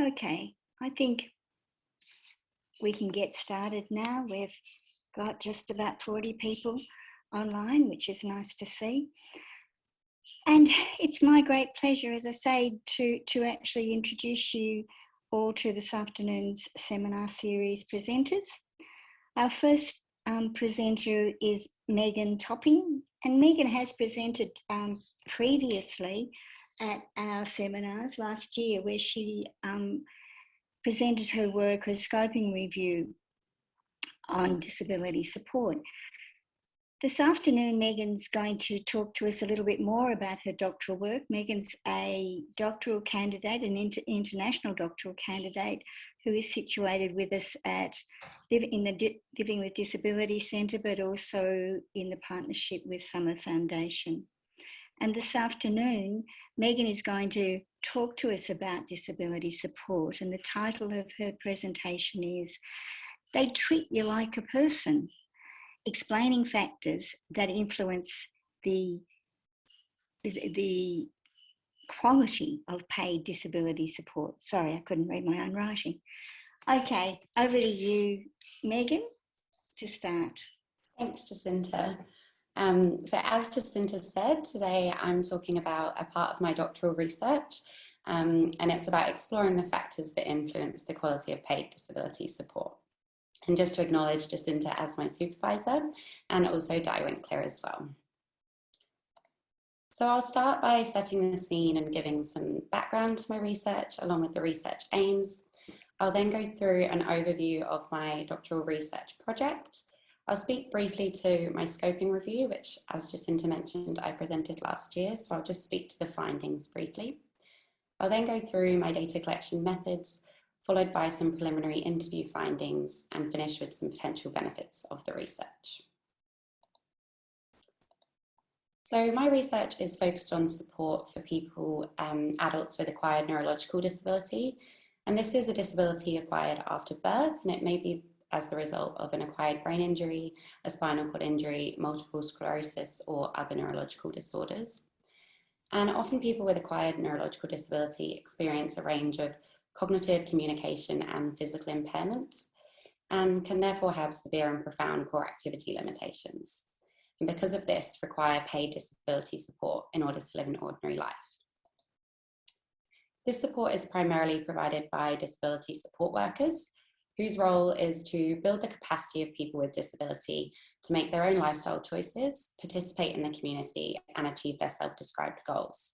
Okay, I think we can get started now. We've got just about 40 people online, which is nice to see. And it's my great pleasure, as I say, to, to actually introduce you all to this afternoon's seminar series presenters. Our first um, presenter is Megan Topping, and Megan has presented um, previously at our seminars last year where she um, presented her work, her scoping review on disability support. This afternoon, Megan's going to talk to us a little bit more about her doctoral work. Megan's a doctoral candidate, an inter international doctoral candidate who is situated with us at in the Living with Disability Centre, but also in the partnership with Summer Foundation. And this afternoon, Megan is going to talk to us about disability support. And the title of her presentation is They Treat You Like a Person, explaining factors that influence the, the, quality of paid disability support. Sorry, I couldn't read my own writing. Okay, over to you, Megan, to start. Thanks, Jacinta. Um, so as Jacinta said, today I'm talking about a part of my doctoral research um, and it's about exploring the factors that influence the quality of paid disability support. And just to acknowledge Jacinta as my supervisor and also Di Winkler as well. So I'll start by setting the scene and giving some background to my research along with the research aims. I'll then go through an overview of my doctoral research project I'll speak briefly to my scoping review, which as Jacinta mentioned, I presented last year. So I'll just speak to the findings briefly. I'll then go through my data collection methods, followed by some preliminary interview findings and finish with some potential benefits of the research. So my research is focused on support for people, um, adults with acquired neurological disability. And this is a disability acquired after birth, and it may be as the result of an acquired brain injury, a spinal cord injury, multiple sclerosis, or other neurological disorders. And often people with acquired neurological disability experience a range of cognitive, communication, and physical impairments, and can therefore have severe and profound core activity limitations. And because of this, require paid disability support in order to live an ordinary life. This support is primarily provided by disability support workers, whose role is to build the capacity of people with disability to make their own lifestyle choices, participate in the community and achieve their self-described goals.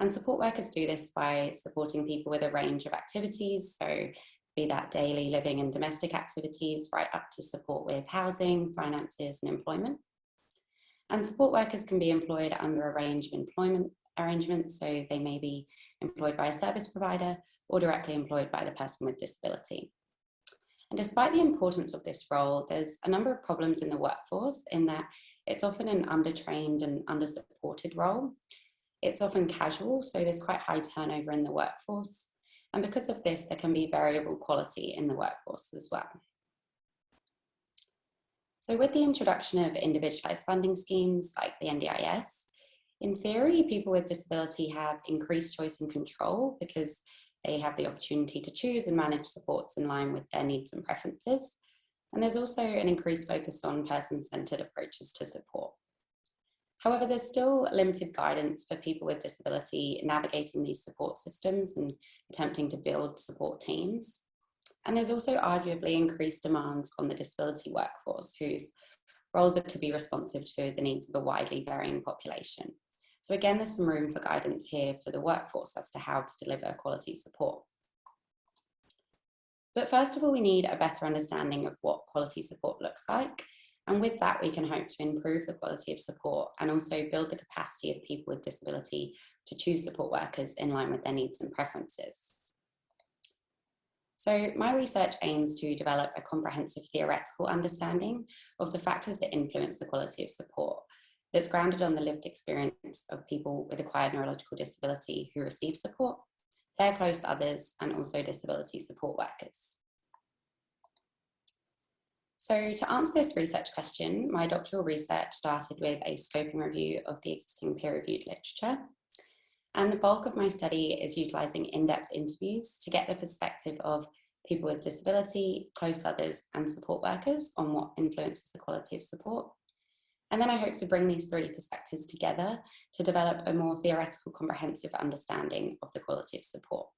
And support workers do this by supporting people with a range of activities, so be that daily living and domestic activities, right up to support with housing, finances and employment. And support workers can be employed under a range of employment arrangements, so they may be employed by a service provider or directly employed by the person with disability. And despite the importance of this role, there's a number of problems in the workforce in that it's often an undertrained and undersupported role. It's often casual, so there's quite high turnover in the workforce. And because of this, there can be variable quality in the workforce as well. So with the introduction of individualised funding schemes like the NDIS, in theory, people with disability have increased choice and control because they have the opportunity to choose and manage supports in line with their needs and preferences. And there's also an increased focus on person-centered approaches to support. However, there's still limited guidance for people with disability navigating these support systems and attempting to build support teams. And there's also arguably increased demands on the disability workforce whose roles are to be responsive to the needs of a widely varying population. So again, there's some room for guidance here for the workforce as to how to deliver quality support. But first of all, we need a better understanding of what quality support looks like. And with that, we can hope to improve the quality of support and also build the capacity of people with disability to choose support workers in line with their needs and preferences. So my research aims to develop a comprehensive theoretical understanding of the factors that influence the quality of support that's grounded on the lived experience of people with acquired neurological disability who receive support, their close others, and also disability support workers. So to answer this research question, my doctoral research started with a scoping review of the existing peer-reviewed literature. And the bulk of my study is utilising in-depth interviews to get the perspective of people with disability, close others and support workers on what influences the quality of support. And then I hope to bring these three perspectives together to develop a more theoretical comprehensive understanding of the quality of support.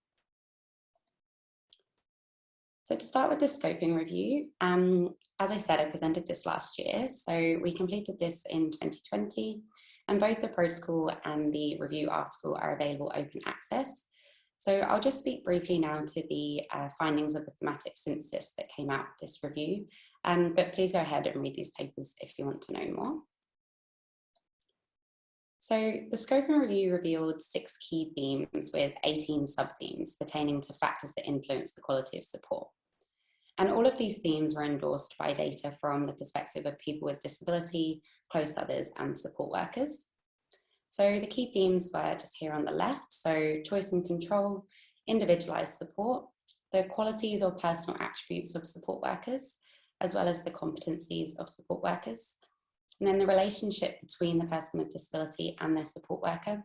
So to start with the scoping review, um, as I said, I presented this last year. So we completed this in 2020 and both the protocol and the review article are available open access. So I'll just speak briefly now to the uh, findings of the thematic synthesis that came out of this review, um, but please go ahead and read these papers if you want to know more. So the scoping review revealed six key themes with 18 sub-themes pertaining to factors that influence the quality of support. And all of these themes were endorsed by data from the perspective of people with disability, close others and support workers. So the key themes were just here on the left. So choice and control, individualized support, the qualities or personal attributes of support workers, as well as the competencies of support workers. And then the relationship between the person with disability and their support worker.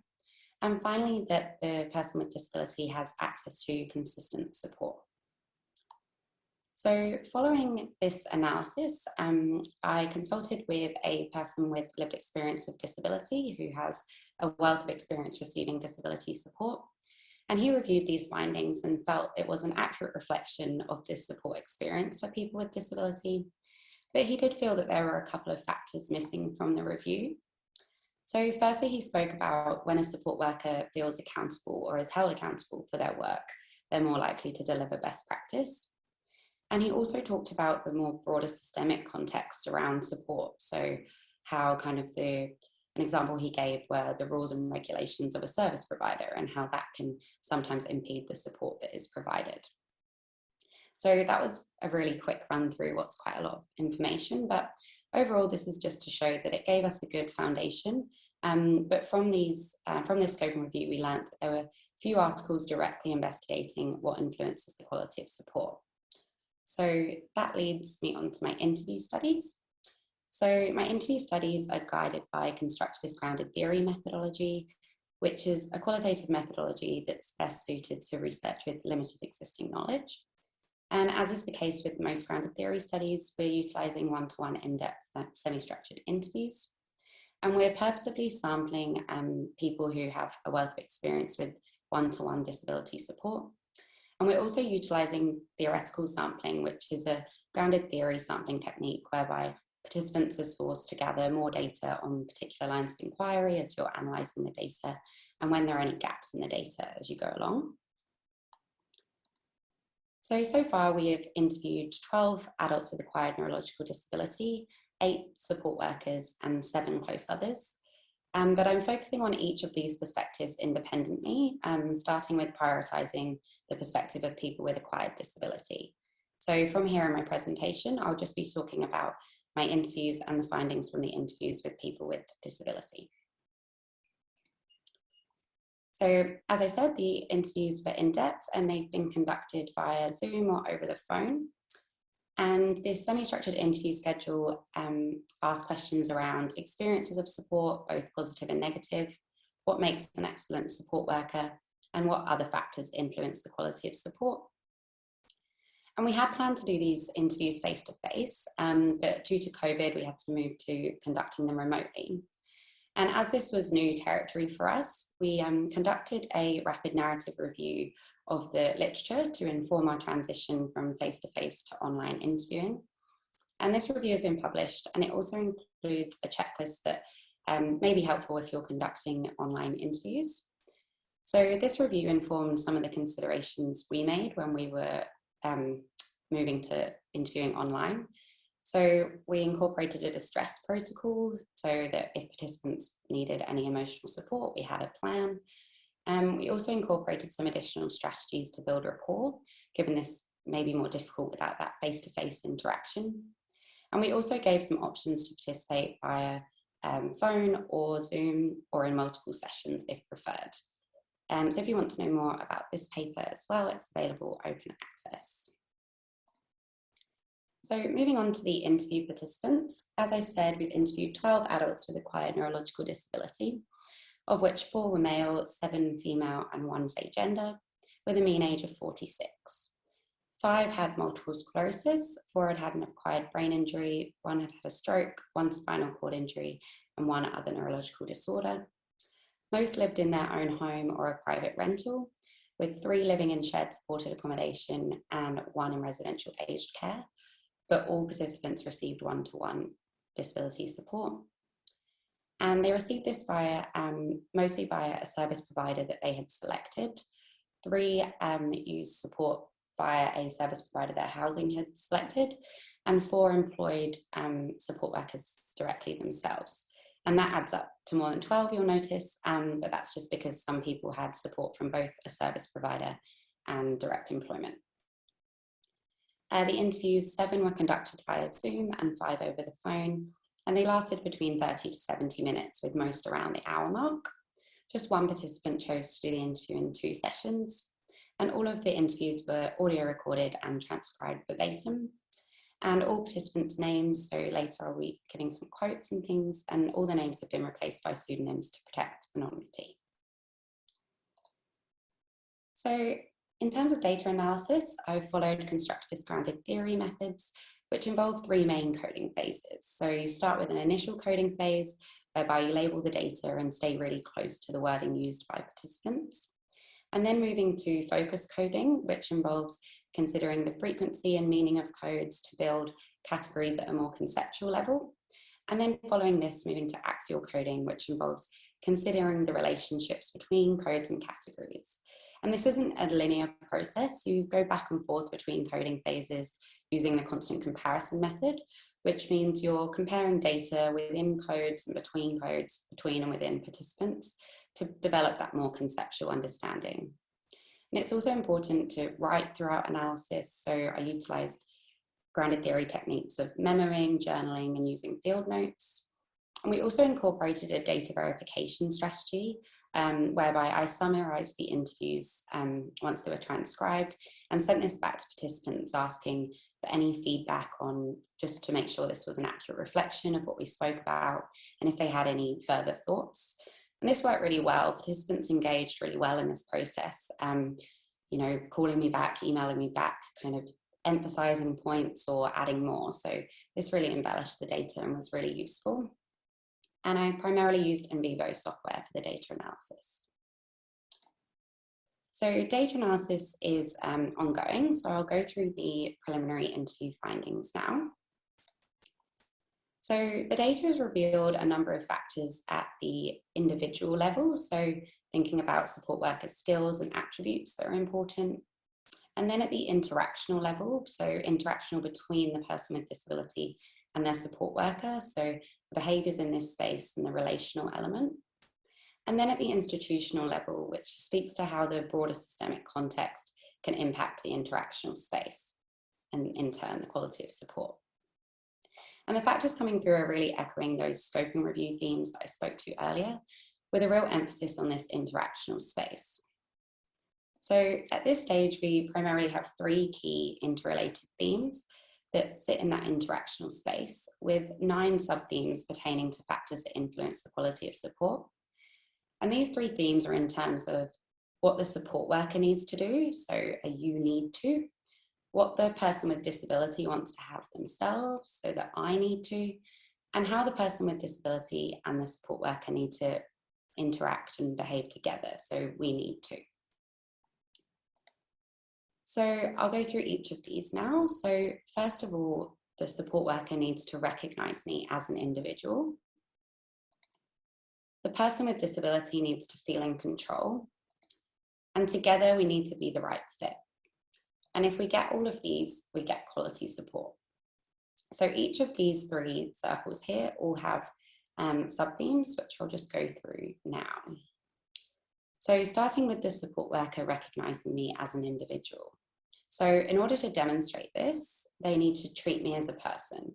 And finally, that the person with disability has access to consistent support. So following this analysis, um, I consulted with a person with lived experience of disability who has a wealth of experience receiving disability support. And he reviewed these findings and felt it was an accurate reflection of this support experience for people with disability. But he did feel that there were a couple of factors missing from the review. So firstly, he spoke about when a support worker feels accountable or is held accountable for their work, they're more likely to deliver best practice. And he also talked about the more broader systemic context around support. So how kind of the, an example he gave were the rules and regulations of a service provider and how that can sometimes impede the support that is provided. So that was a really quick run through what's quite a lot of information, but overall this is just to show that it gave us a good foundation. Um, but from these, uh, from this scoping review, we learned that there were few articles directly investigating what influences the quality of support. So that leads me on to my interview studies. So my interview studies are guided by constructivist grounded theory methodology, which is a qualitative methodology that's best suited to research with limited existing knowledge. And as is the case with most grounded theory studies, we're utilising one-to-one in-depth uh, semi-structured interviews. And we're purposefully sampling um, people who have a wealth of experience with one-to-one -one disability support and we're also utilising theoretical sampling, which is a grounded theory sampling technique whereby participants are sourced to gather more data on particular lines of inquiry as you're analysing the data and when there are any gaps in the data as you go along. So, so far we have interviewed 12 adults with acquired neurological disability, eight support workers and seven close others. Um, but I'm focusing on each of these perspectives independently, um, starting with prioritising the perspective of people with acquired disability. So from here in my presentation, I'll just be talking about my interviews and the findings from the interviews with people with disability. So as I said, the interviews were in depth and they've been conducted via Zoom or over the phone. And this semi-structured interview schedule um, asks questions around experiences of support, both positive and negative, what makes an excellent support worker, and what other factors influence the quality of support. And we had planned to do these interviews face-to-face, um, but due to COVID, we had to move to conducting them remotely. And as this was new territory for us, we um, conducted a rapid narrative review of the literature to inform our transition from face-to-face -to, -face to online interviewing. And this review has been published and it also includes a checklist that um, may be helpful if you're conducting online interviews. So this review informed some of the considerations we made when we were um, moving to interviewing online. So we incorporated a distress protocol so that if participants needed any emotional support, we had a plan. Um, we also incorporated some additional strategies to build rapport, given this may be more difficult without that face-to-face -face interaction. And we also gave some options to participate via um, phone or Zoom or in multiple sessions if preferred. Um, so if you want to know more about this paper as well, it's available open access. So moving on to the interview participants, as I said, we've interviewed 12 adults with acquired neurological disability. of which four were male, seven female, and one same gender, with a mean age of 46. Five had multiple sclerosis, four had had an acquired brain injury, one had had a stroke, one spinal cord injury, and one other neurological disorder. Most lived in their own home or a private rental, with three living in shared supported accommodation and one in residential aged care, but all participants received one-to-one disability support. And they received this via, um, mostly via a service provider that they had selected. Three um, used support via a service provider their housing had selected, and four employed um, support workers directly themselves. And that adds up to more than 12, you'll notice, um, but that's just because some people had support from both a service provider and direct employment. Uh, the interviews, seven were conducted via Zoom and five over the phone, and they lasted between 30 to 70 minutes, with most around the hour mark. Just one participant chose to do the interview in two sessions, and all of the interviews were audio recorded and transcribed verbatim. And all participants' names, so later I'll be giving some quotes and things, and all the names have been replaced by pseudonyms to protect anonymity. So in terms of data analysis, I've followed constructivist grounded theory methods, which involve three main coding phases. So you start with an initial coding phase, whereby you label the data and stay really close to the wording used by participants. And then moving to focus coding, which involves considering the frequency and meaning of codes to build categories at a more conceptual level. And then following this, moving to axial coding, which involves considering the relationships between codes and categories. And this isn't a linear process. You go back and forth between coding phases using the constant comparison method, which means you're comparing data within codes and between codes, between and within participants to develop that more conceptual understanding. And it's also important to write throughout analysis. So I utilized grounded theory techniques of memoing, journaling, and using field notes. And we also incorporated a data verification strategy um, whereby I summarized the interviews um, once they were transcribed and sent this back to participants asking for any feedback on just to make sure this was an accurate reflection of what we spoke about and if they had any further thoughts. And this worked really well. Participants engaged really well in this process, um, you know, calling me back, emailing me back, kind of emphasizing points or adding more. So this really embellished the data and was really useful. And I primarily used NVivo software for the data analysis. So data analysis is um, ongoing. So I'll go through the preliminary interview findings now. So the data has revealed a number of factors at the individual level. So thinking about support worker skills and attributes that are important. And then at the interactional level, so interactional between the person with disability and their support worker. So behaviours in this space and the relational element. And then at the institutional level, which speaks to how the broader systemic context can impact the interactional space and in turn the quality of support. And the factors coming through are really echoing those scoping review themes that I spoke to earlier, with a real emphasis on this interactional space. So at this stage, we primarily have three key interrelated themes that sit in that interactional space with nine sub-themes pertaining to factors that influence the quality of support. And these three themes are in terms of what the support worker needs to do, so a you need to, what the person with disability wants to have themselves so that I need to, and how the person with disability and the support worker need to interact and behave together. So we need to. So I'll go through each of these now. So first of all, the support worker needs to recognize me as an individual. The person with disability needs to feel in control. And together we need to be the right fit. And if we get all of these, we get quality support. So each of these three circles here all have um, sub-themes, which I'll just go through now. So starting with the support worker recognizing me as an individual. So in order to demonstrate this, they need to treat me as a person.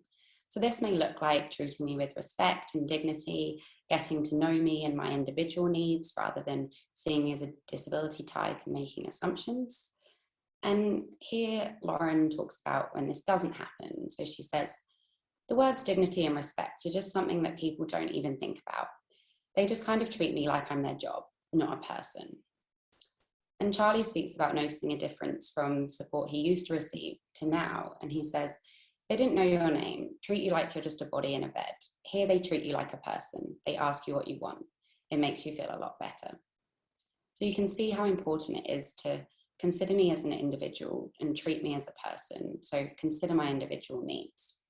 So this may look like treating me with respect and dignity, getting to know me and my individual needs rather than seeing me as a disability type and making assumptions. And here Lauren talks about when this doesn't happen. So she says, the words dignity and respect are just something that people don't even think about. They just kind of treat me like I'm their job, not a person. And Charlie speaks about noticing a difference from support he used to receive to now. And he says, they didn't know your name, treat you like you're just a body in a bed. Here they treat you like a person. They ask you what you want. It makes you feel a lot better. So you can see how important it is to consider me as an individual and treat me as a person. So consider my individual needs.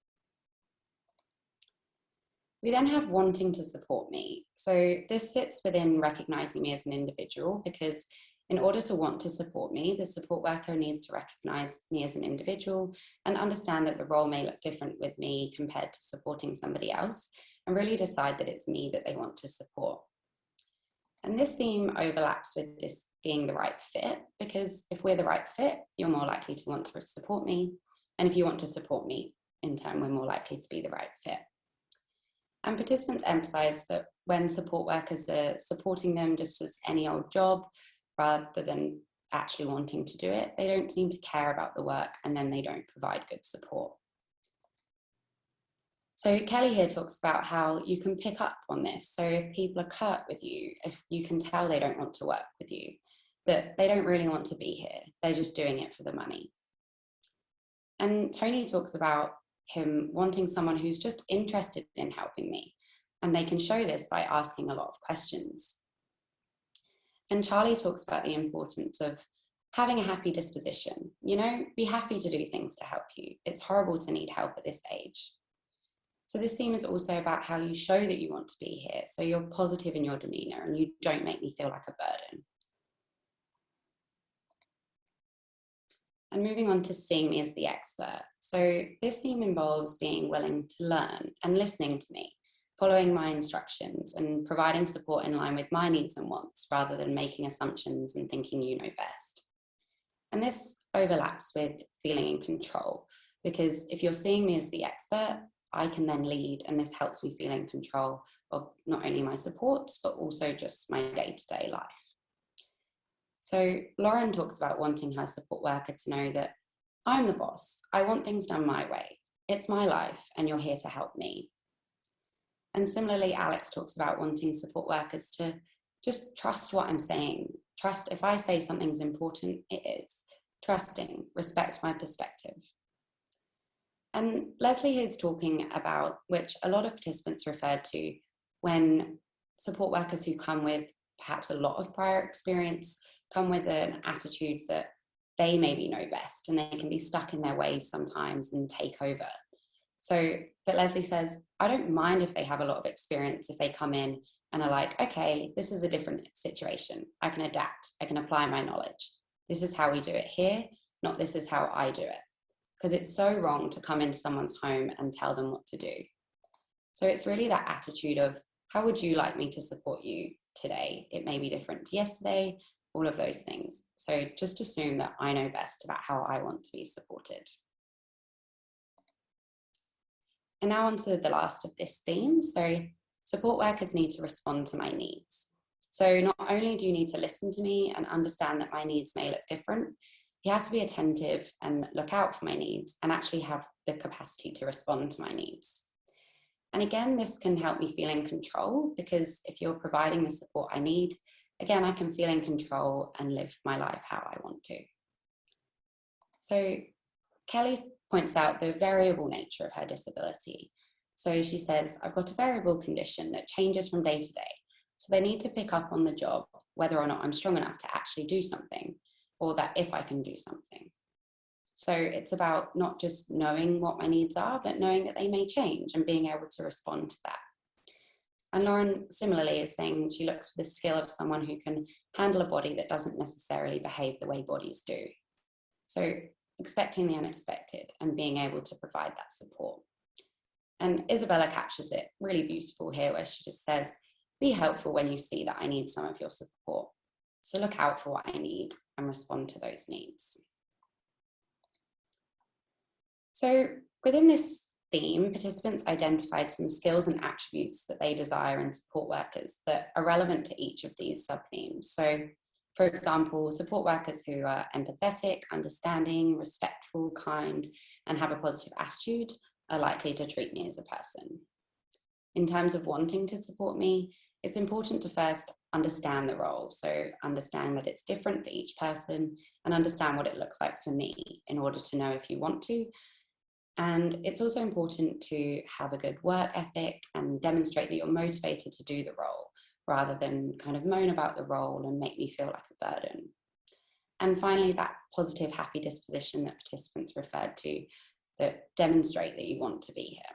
We then have wanting to support me. So this sits within recognizing me as an individual because in order to want to support me, the support worker needs to recognize me as an individual and understand that the role may look different with me compared to supporting somebody else and really decide that it's me that they want to support. And this theme overlaps with this being the right fit, because if we're the right fit, you're more likely to want to support me. And if you want to support me, in turn, we're more likely to be the right fit. And participants emphasize that when support workers are supporting them just as any old job, rather than actually wanting to do it, they don't seem to care about the work and then they don't provide good support. So Kelly here talks about how you can pick up on this. So if people are curt with you, if you can tell they don't want to work with you, that they don't really want to be here, they're just doing it for the money. And Tony talks about him wanting someone who's just interested in helping me. And they can show this by asking a lot of questions. And Charlie talks about the importance of having a happy disposition. You know, be happy to do things to help you. It's horrible to need help at this age. So this theme is also about how you show that you want to be here. So you're positive in your demeanor and you don't make me feel like a burden. And moving on to seeing me as the expert. So this theme involves being willing to learn and listening to me, following my instructions and providing support in line with my needs and wants rather than making assumptions and thinking you know best. And this overlaps with feeling in control because if you're seeing me as the expert, I can then lead and this helps me feel in control of not only my supports, but also just my day-to-day -day life. So Lauren talks about wanting her support worker to know that I'm the boss. I want things done my way. It's my life and you're here to help me. And similarly, Alex talks about wanting support workers to just trust what I'm saying. Trust if I say something's important, it is. Trusting, respect my perspective. And Leslie is talking about, which a lot of participants referred to, when support workers who come with perhaps a lot of prior experience come with an attitude that they maybe know best and they can be stuck in their ways sometimes and take over. So, but Leslie says, I don't mind if they have a lot of experience, if they come in and are like, okay, this is a different situation. I can adapt, I can apply my knowledge. This is how we do it here, not this is how I do it. Because it's so wrong to come into someone's home and tell them what to do. So it's really that attitude of, how would you like me to support you today? It may be different to yesterday, all of those things. So just assume that I know best about how I want to be supported. And now onto the last of this theme. So support workers need to respond to my needs. So not only do you need to listen to me and understand that my needs may look different, you have to be attentive and look out for my needs and actually have the capacity to respond to my needs. And again, this can help me feel in control because if you're providing the support I need, again, I can feel in control and live my life how I want to. So Kelly points out the variable nature of her disability. So she says, I've got a variable condition that changes from day to day. So they need to pick up on the job, whether or not I'm strong enough to actually do something, or that if I can do something. So it's about not just knowing what my needs are, but knowing that they may change and being able to respond to that. And Lauren similarly is saying she looks for the skill of someone who can handle a body that doesn't necessarily behave the way bodies do. So expecting the unexpected and being able to provide that support. And Isabella captures it really beautiful here where she just says, be helpful when you see that I need some of your support. So look out for what I need and respond to those needs. So within this theme, participants identified some skills and attributes that they desire in support workers that are relevant to each of these sub-themes. So for example, support workers who are empathetic, understanding, respectful, kind, and have a positive attitude are likely to treat me as a person. In terms of wanting to support me, it's important to first understand the role. So understand that it's different for each person and understand what it looks like for me in order to know if you want to. And it's also important to have a good work ethic and demonstrate that you're motivated to do the role rather than kind of moan about the role and make me feel like a burden. And finally, that positive, happy disposition that participants referred to that demonstrate that you want to be here.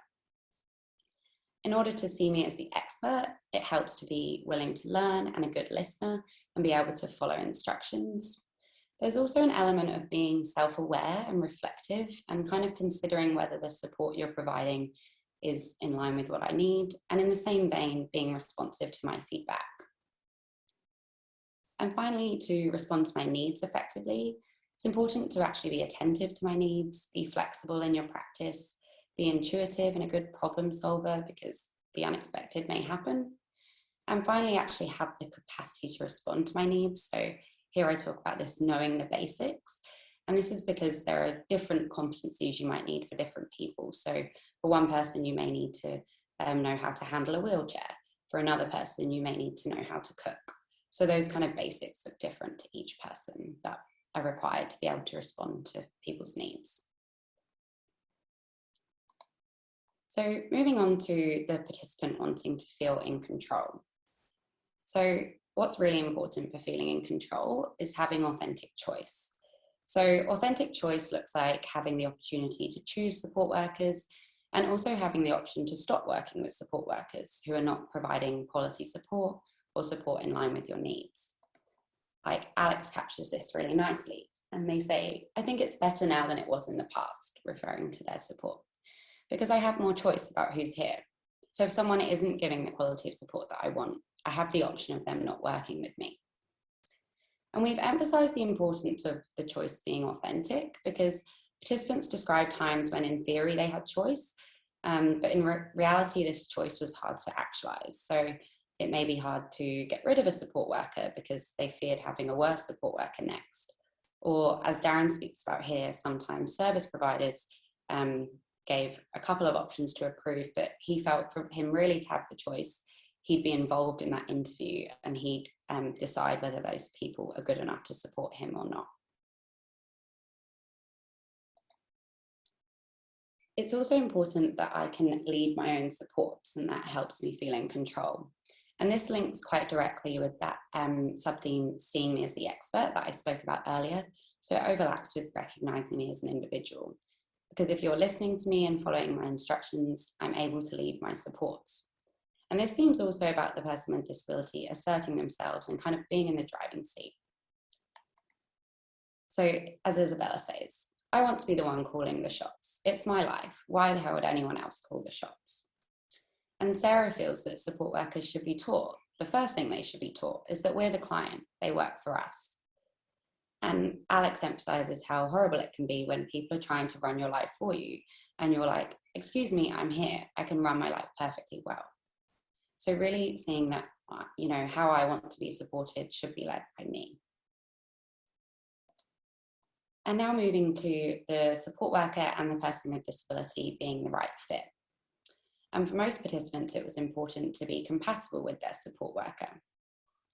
In order to see me as the expert, it helps to be willing to learn and a good listener and be able to follow instructions. There's also an element of being self-aware and reflective and kind of considering whether the support you're providing is in line with what I need and in the same vein, being responsive to my feedback. And finally, to respond to my needs effectively, it's important to actually be attentive to my needs, be flexible in your practice, be intuitive and a good problem solver because the unexpected may happen. And finally, actually have the capacity to respond to my needs. So here I talk about this knowing the basics. And this is because there are different competencies you might need for different people. So for one person, you may need to um, know how to handle a wheelchair. For another person, you may need to know how to cook. So those kind of basics are different to each person, but are required to be able to respond to people's needs. So moving on to the participant wanting to feel in control. So what's really important for feeling in control is having authentic choice. So authentic choice looks like having the opportunity to choose support workers and also having the option to stop working with support workers who are not providing quality support or support in line with your needs. Like Alex captures this really nicely and they say, I think it's better now than it was in the past, referring to their support because I have more choice about who's here. So if someone isn't giving the quality of support that I want, I have the option of them not working with me. And we've emphasized the importance of the choice being authentic because participants described times when in theory they had choice, um, but in re reality this choice was hard to actualize. So it may be hard to get rid of a support worker because they feared having a worse support worker next. Or as Darren speaks about here, sometimes service providers um, gave a couple of options to approve, but he felt for him really to have the choice, he'd be involved in that interview and he'd um, decide whether those people are good enough to support him or not. It's also important that I can lead my own supports and that helps me feel in control. And this links quite directly with that um, sub-theme, seeing me as the expert that I spoke about earlier. So it overlaps with recognizing me as an individual because if you're listening to me and following my instructions, I'm able to lead my supports. And this seems also about the person with disability asserting themselves and kind of being in the driving seat. So as Isabella says, I want to be the one calling the shots. It's my life. Why the hell would anyone else call the shots? And Sarah feels that support workers should be taught. The first thing they should be taught is that we're the client, they work for us. And Alex emphasizes how horrible it can be when people are trying to run your life for you and you're like, excuse me, I'm here, I can run my life perfectly well. So really seeing that, uh, you know, how I want to be supported should be led by me. And now moving to the support worker and the person with disability being the right fit. And for most participants, it was important to be compatible with their support worker.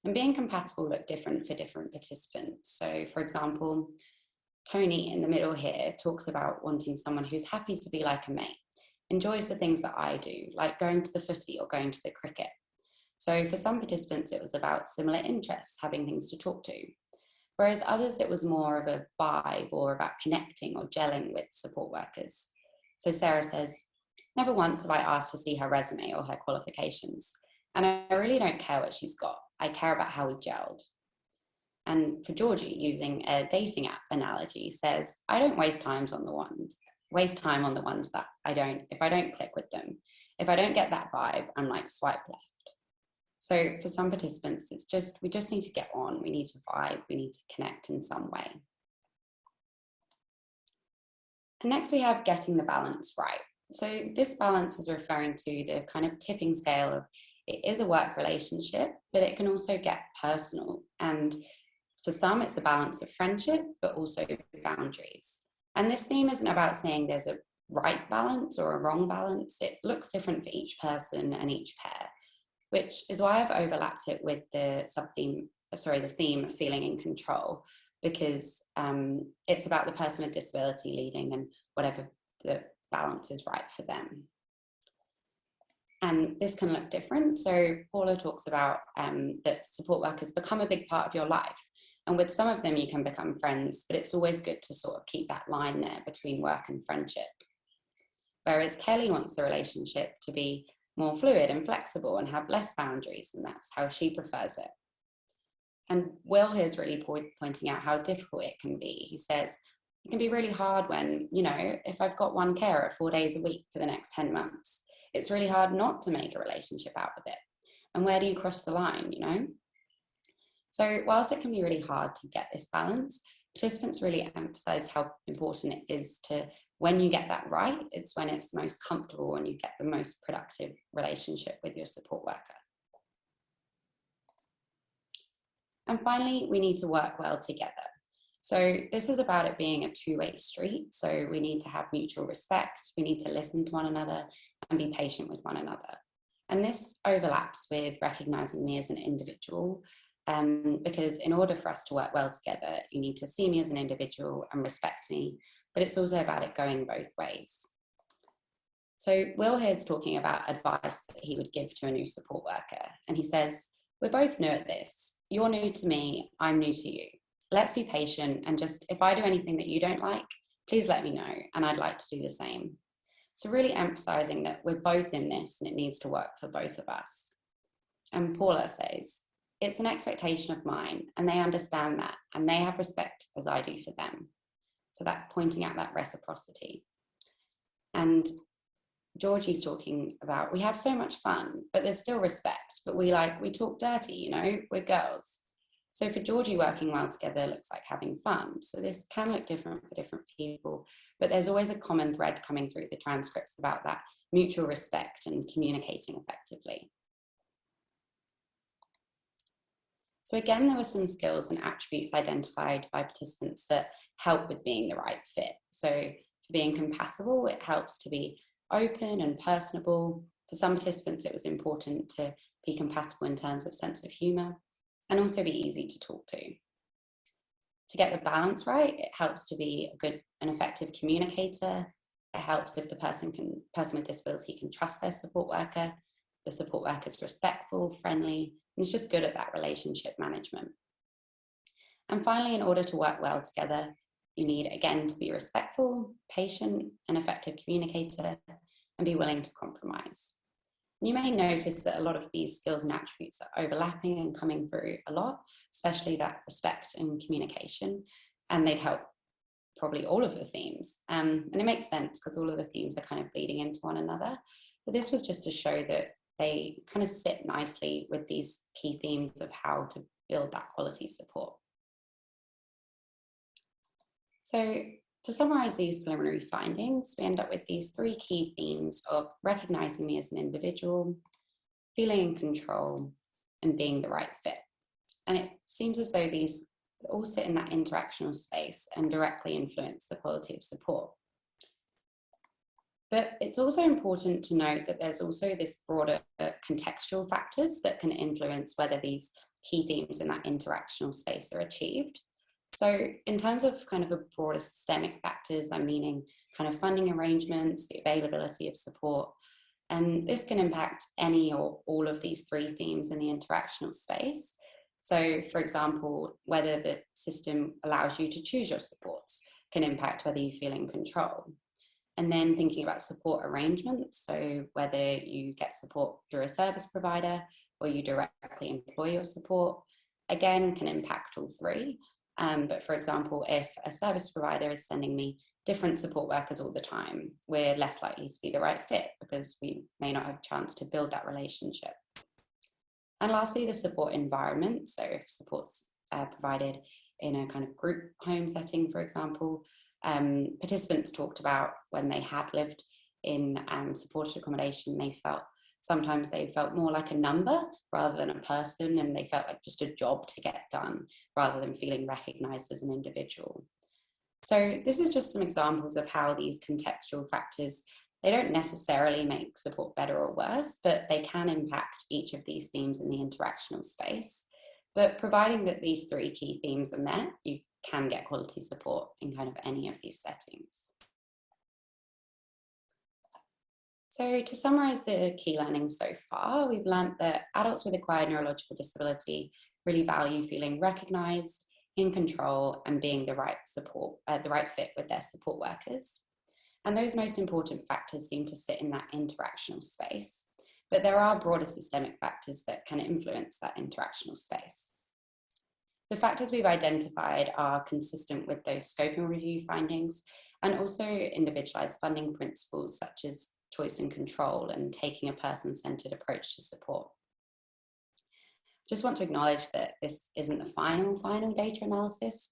And being compatible look different for different participants. So for example, Tony in the middle here talks about wanting someone who's happy to be like a mate, enjoys the things that I do, like going to the footy or going to the cricket. So for some participants, it was about similar interests, having things to talk to. Whereas others, it was more of a vibe or about connecting or gelling with support workers. So Sarah says, never once have I asked to see her resume or her qualifications. And I really don't care what she's got. I care about how we gelled. And for Georgie, using a dating app analogy, says, I don't waste times on the ones, waste time on the ones that I don't, if I don't click with them, if I don't get that vibe, I'm like swipe left. So for some participants, it's just, we just need to get on, we need to vibe, we need to connect in some way. And next we have getting the balance right. So this balance is referring to the kind of tipping scale of it is a work relationship, but it can also get personal. And for some, it's the balance of friendship, but also boundaries. And this theme isn't about saying there's a right balance or a wrong balance. It looks different for each person and each pair. which is why I've overlapped it with the sub-theme, sorry, the theme of feeling in control, because um, it's about the person with disability leading and whatever the balance is right for them. And this can look different. So Paula talks about um, that support workers become a big part of your life. And with some of them, you can become friends, but it's always good to sort of keep that line there between work and friendship. Whereas Kelly wants the relationship to be more fluid and flexible and have less boundaries, and that's how she prefers it. And Will here is really point, pointing out how difficult it can be. He says, it can be really hard when, you know, if I've got one carer four days a week for the next 10 months, it's really hard not to make a relationship out of it. And where do you cross the line, you know? So whilst it can be really hard to get this balance, participants really emphasize how important it is to, when you get that right, it's when it's most comfortable and you get the most productive relationship with your support worker. And finally, we need to work well together. So this is about it being a two-way street. So we need to have mutual respect. We need to listen to one another and be patient with one another. And this overlaps with recognizing me as an individual um, because in order for us to work well together, you need to see me as an individual and respect me, but it's also about it going both ways. So Will here's talking about advice that he would give to a new support worker. And he says, we're both new at this. You're new to me, I'm new to you let's be patient and just, if I do anything that you don't like, please let me know. And I'd like to do the same. So really emphasizing that we're both in this and it needs to work for both of us. And Paula says, it's an expectation of mine and they understand that and they have respect as I do for them. So that pointing out that reciprocity. And Georgie's talking about, we have so much fun, but there's still respect, but we like, we talk dirty, you know, we're girls. So for Georgie, working well together looks like having fun. So this can look different for different people, but there's always a common thread coming through the transcripts about that mutual respect and communicating effectively. So again, there were some skills and attributes identified by participants that help with being the right fit. So for being compatible, it helps to be open and personable. For some participants, it was important to be compatible in terms of sense of humour and also be easy to talk to. To get the balance right, it helps to be a good and effective communicator. It helps if the person can person with disability can trust their support worker. The support worker is respectful, friendly, and is just good at that relationship management. And finally, in order to work well together, you need, again, to be respectful, patient, and effective communicator, and be willing to compromise. You may notice that a lot of these skills and attributes are overlapping and coming through a lot, especially that respect and communication, and they'd help probably all of the themes. Um, and it makes sense because all of the themes are kind of bleeding into one another. But this was just to show that they kind of sit nicely with these key themes of how to build that quality support. So to summarize these preliminary findings, we end up with these three key themes of recognizing me as an individual, feeling in control, and being the right fit. And it seems as though these all sit in that interactional space and directly influence the quality of support. But it's also important to note that there's also this broader contextual factors that can influence whether these key themes in that interactional space are achieved. So in terms of kind of a broader systemic factors, I'm meaning kind of funding arrangements, the availability of support, and this can impact any or all of these three themes in the interactional space. So for example, whether the system allows you to choose your supports can impact whether you feel in control. And then thinking about support arrangements, so whether you get support through a service provider or you directly employ your support, again can impact all three. Um, but for example, if a service provider is sending me different support workers all the time, we're less likely to be the right fit because we may not have a chance to build that relationship. And lastly, the support environment. So if support's uh, provided in a kind of group home setting, for example, um, participants talked about when they had lived in um, supported accommodation, they felt sometimes they felt more like a number rather than a person and they felt like just a job to get done rather than feeling recognized as an individual. So this is just some examples of how these contextual factors They don't necessarily make support better or worse, but they can impact each of these themes in the interactional space. But providing that these three key themes are met, you can get quality support in kind of any of these settings. So to summarise the key learnings so far, we've learnt that adults with acquired neurological disability really value feeling recognised, in control and being the right support, uh, the right fit with their support workers. And those most important factors seem to sit in that interactional space. But there are broader systemic factors that can influence that interactional space. The factors we've identified are consistent with those scoping review findings and also individualised funding principles such as choice and control and taking a person-centred approach to support. Just want to acknowledge that this isn't the final, final data analysis.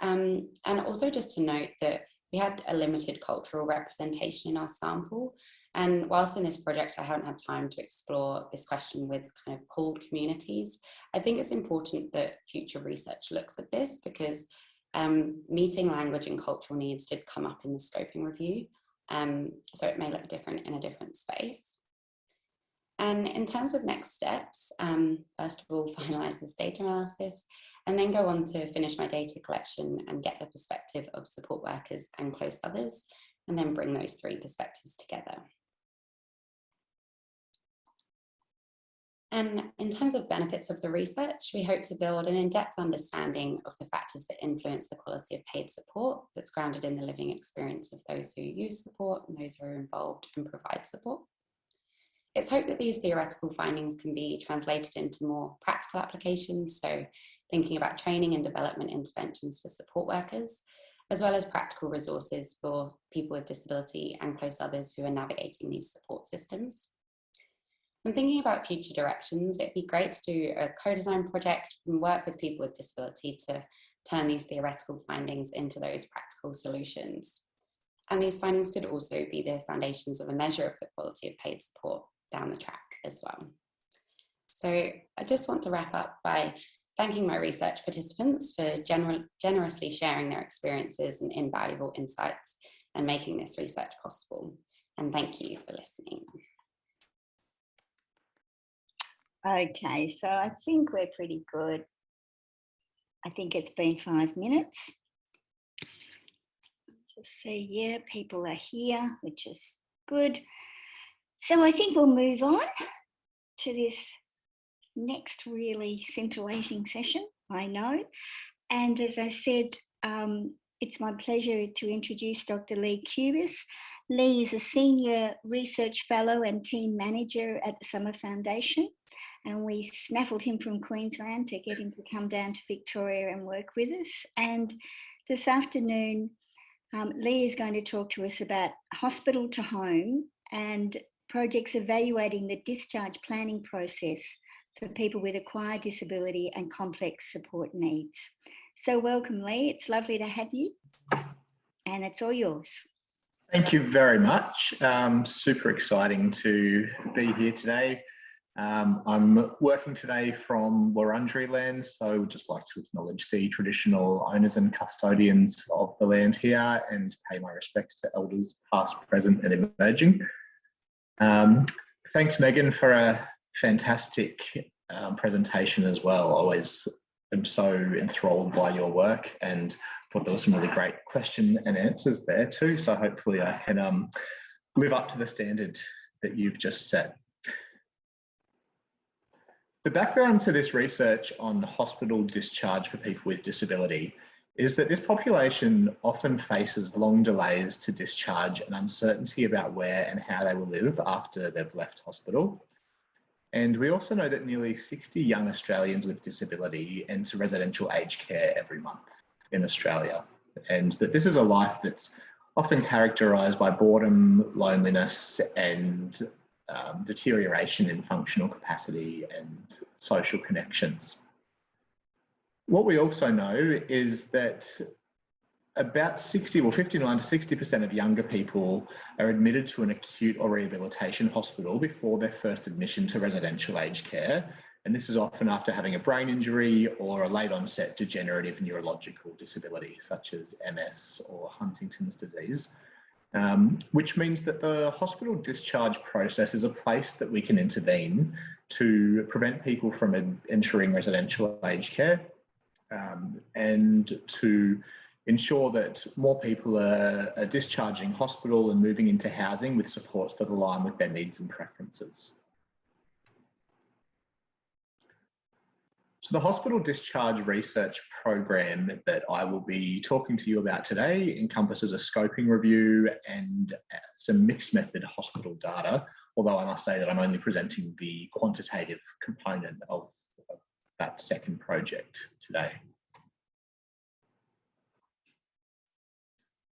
Um, and also just to note that we had a limited cultural representation in our sample. And whilst in this project, I haven't had time to explore this question with kind of CALD communities, I think it's important that future research looks at this because um, meeting language and cultural needs did come up in the scoping review. Um, so it may look different in a different space. And in terms of next steps, um, first of all, finalize this data analysis and then go on to finish my data collection and get the perspective of support workers and close others, and then bring those three perspectives together. And in terms of benefits of the research, we hope to build an in-depth understanding of the factors that influence the quality of paid support that's grounded in the living experience of those who use support and those who are involved and provide support. It's hoped that these theoretical findings can be translated into more practical applications, so thinking about training and development interventions for support workers, as well as practical resources for people with disability and close others who are navigating these support systems. And thinking about future directions, it'd be great to do a co-design project and work with people with disability to turn these theoretical findings into those practical solutions. And these findings could also be the foundations of a measure of the quality of paid support down the track as well. So I just want to wrap up by thanking my research participants for generously sharing their experiences and invaluable insights and making this research possible. And thank you for listening. Okay, so I think we're pretty good. I think it's been five minutes. Just see, yeah, people are here, which is good. So I think we'll move on to this next really scintillating session, I know. And as I said, um, it's my pleasure to introduce Dr. Lee Kubis. Lee is a senior research fellow and team manager at the Summer Foundation. And we snaffled him from Queensland to get him to come down to Victoria and work with us. And this afternoon, um, Lee is going to talk to us about hospital to home and projects evaluating the discharge planning process for people with acquired disability and complex support needs. So welcome Lee, it's lovely to have you and it's all yours. Thank you very much. Um, super exciting to be here today. Um, I'm working today from Wurundjeri land, so I would just like to acknowledge the traditional owners and custodians of the land here and pay my respects to elders past, present and emerging. Um, thanks, Megan, for a fantastic um, presentation as well. Always am so enthralled by your work and thought there was some really great question and answers there too. So hopefully I can um, live up to the standard that you've just set. The background to this research on hospital discharge for people with disability is that this population often faces long delays to discharge and uncertainty about where and how they will live after they've left hospital. And we also know that nearly 60 young Australians with disability enter residential aged care every month in Australia. And that this is a life that's often characterised by boredom, loneliness, and um, deterioration in functional capacity and social connections. What we also know is that about 60 or 59 to 60% of younger people are admitted to an acute or rehabilitation hospital before their first admission to residential aged care. And this is often after having a brain injury or a late onset degenerative neurological disability, such as MS or Huntington's disease. Um, which means that the hospital discharge process is a place that we can intervene to prevent people from en- entering residential aged care um, and to ensure that more people are, are discharging hospital and moving into housing with supports that align with their needs and preferences. So the hospital discharge research program that I will be talking to you about today encompasses a scoping review and uh, some mixed method hospital data, although I must say that I'm only presenting the quantitative component of, of that second project today.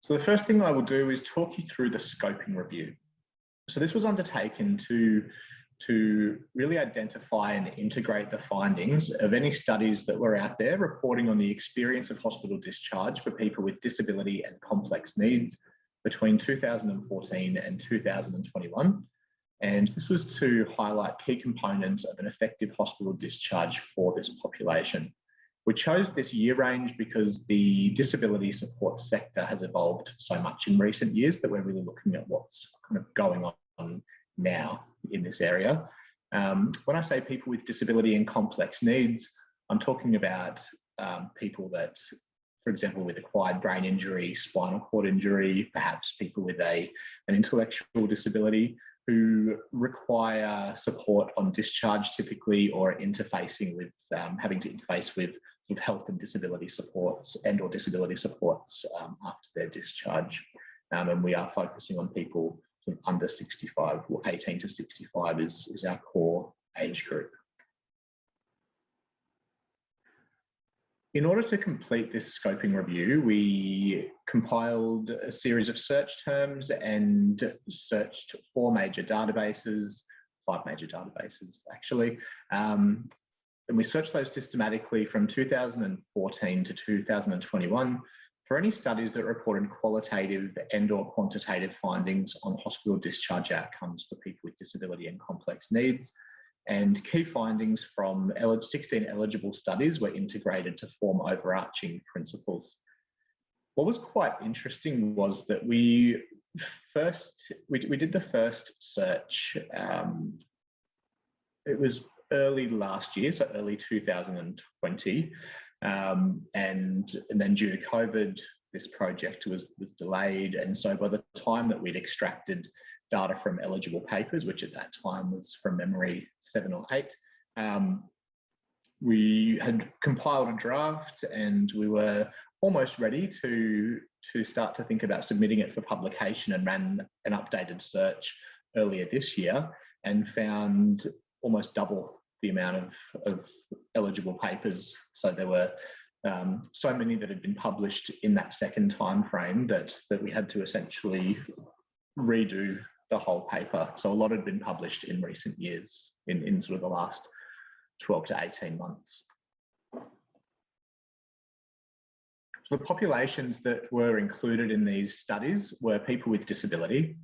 So the first thing I will do is talk you through the scoping review. So this was undertaken to to really identify and integrate the findings of any studies that were out there reporting on the experience of hospital discharge for people with disability and complex needs between 2014 and 2021. And this was to highlight key components of an effective hospital discharge for this population. We chose this year range because the disability support sector has evolved so much in recent years that we're really looking at what's kind of going on now in this area. Um, when I say people with disability and complex needs, I'm talking about um, people that, for example, with acquired brain injury, spinal cord injury, perhaps people with a, an intellectual disability who require support on discharge typically or interfacing with um, having to interface with, with health and disability supports and or disability supports um, after their discharge. Um, and we are focusing on people sort of under 65 or 18 to 65 is, is our core age group. In order to complete this scoping review, we compiled a series of search terms and searched four major databases, five major databases actually. Um, and we searched those systematically from 2014 to 2021 for any studies that reported qualitative and or quantitative findings on hospital discharge outcomes for people with disability and complex needs, and key findings from 16 eligible studies were integrated to form overarching principles. What was quite interesting was that we first, we, we did the first search, um, it was early last year, so early 2020, um, and, and then due to COVID, this project was, was delayed. And so by the time that we'd extracted data from eligible papers, which at that time was from memory seven or eight, um, we had compiled a draft and we were almost ready to, to start to think about submitting it for publication and ran an updated search earlier this year and found almost double the amount of, of eligible papers. So there were um, so many that had been published in that second time frame that, that we had to essentially redo the whole paper. So a lot had been published in recent years, in, in sort of the last 12 to 18 months. So the populations that were included in these studies were people with disability,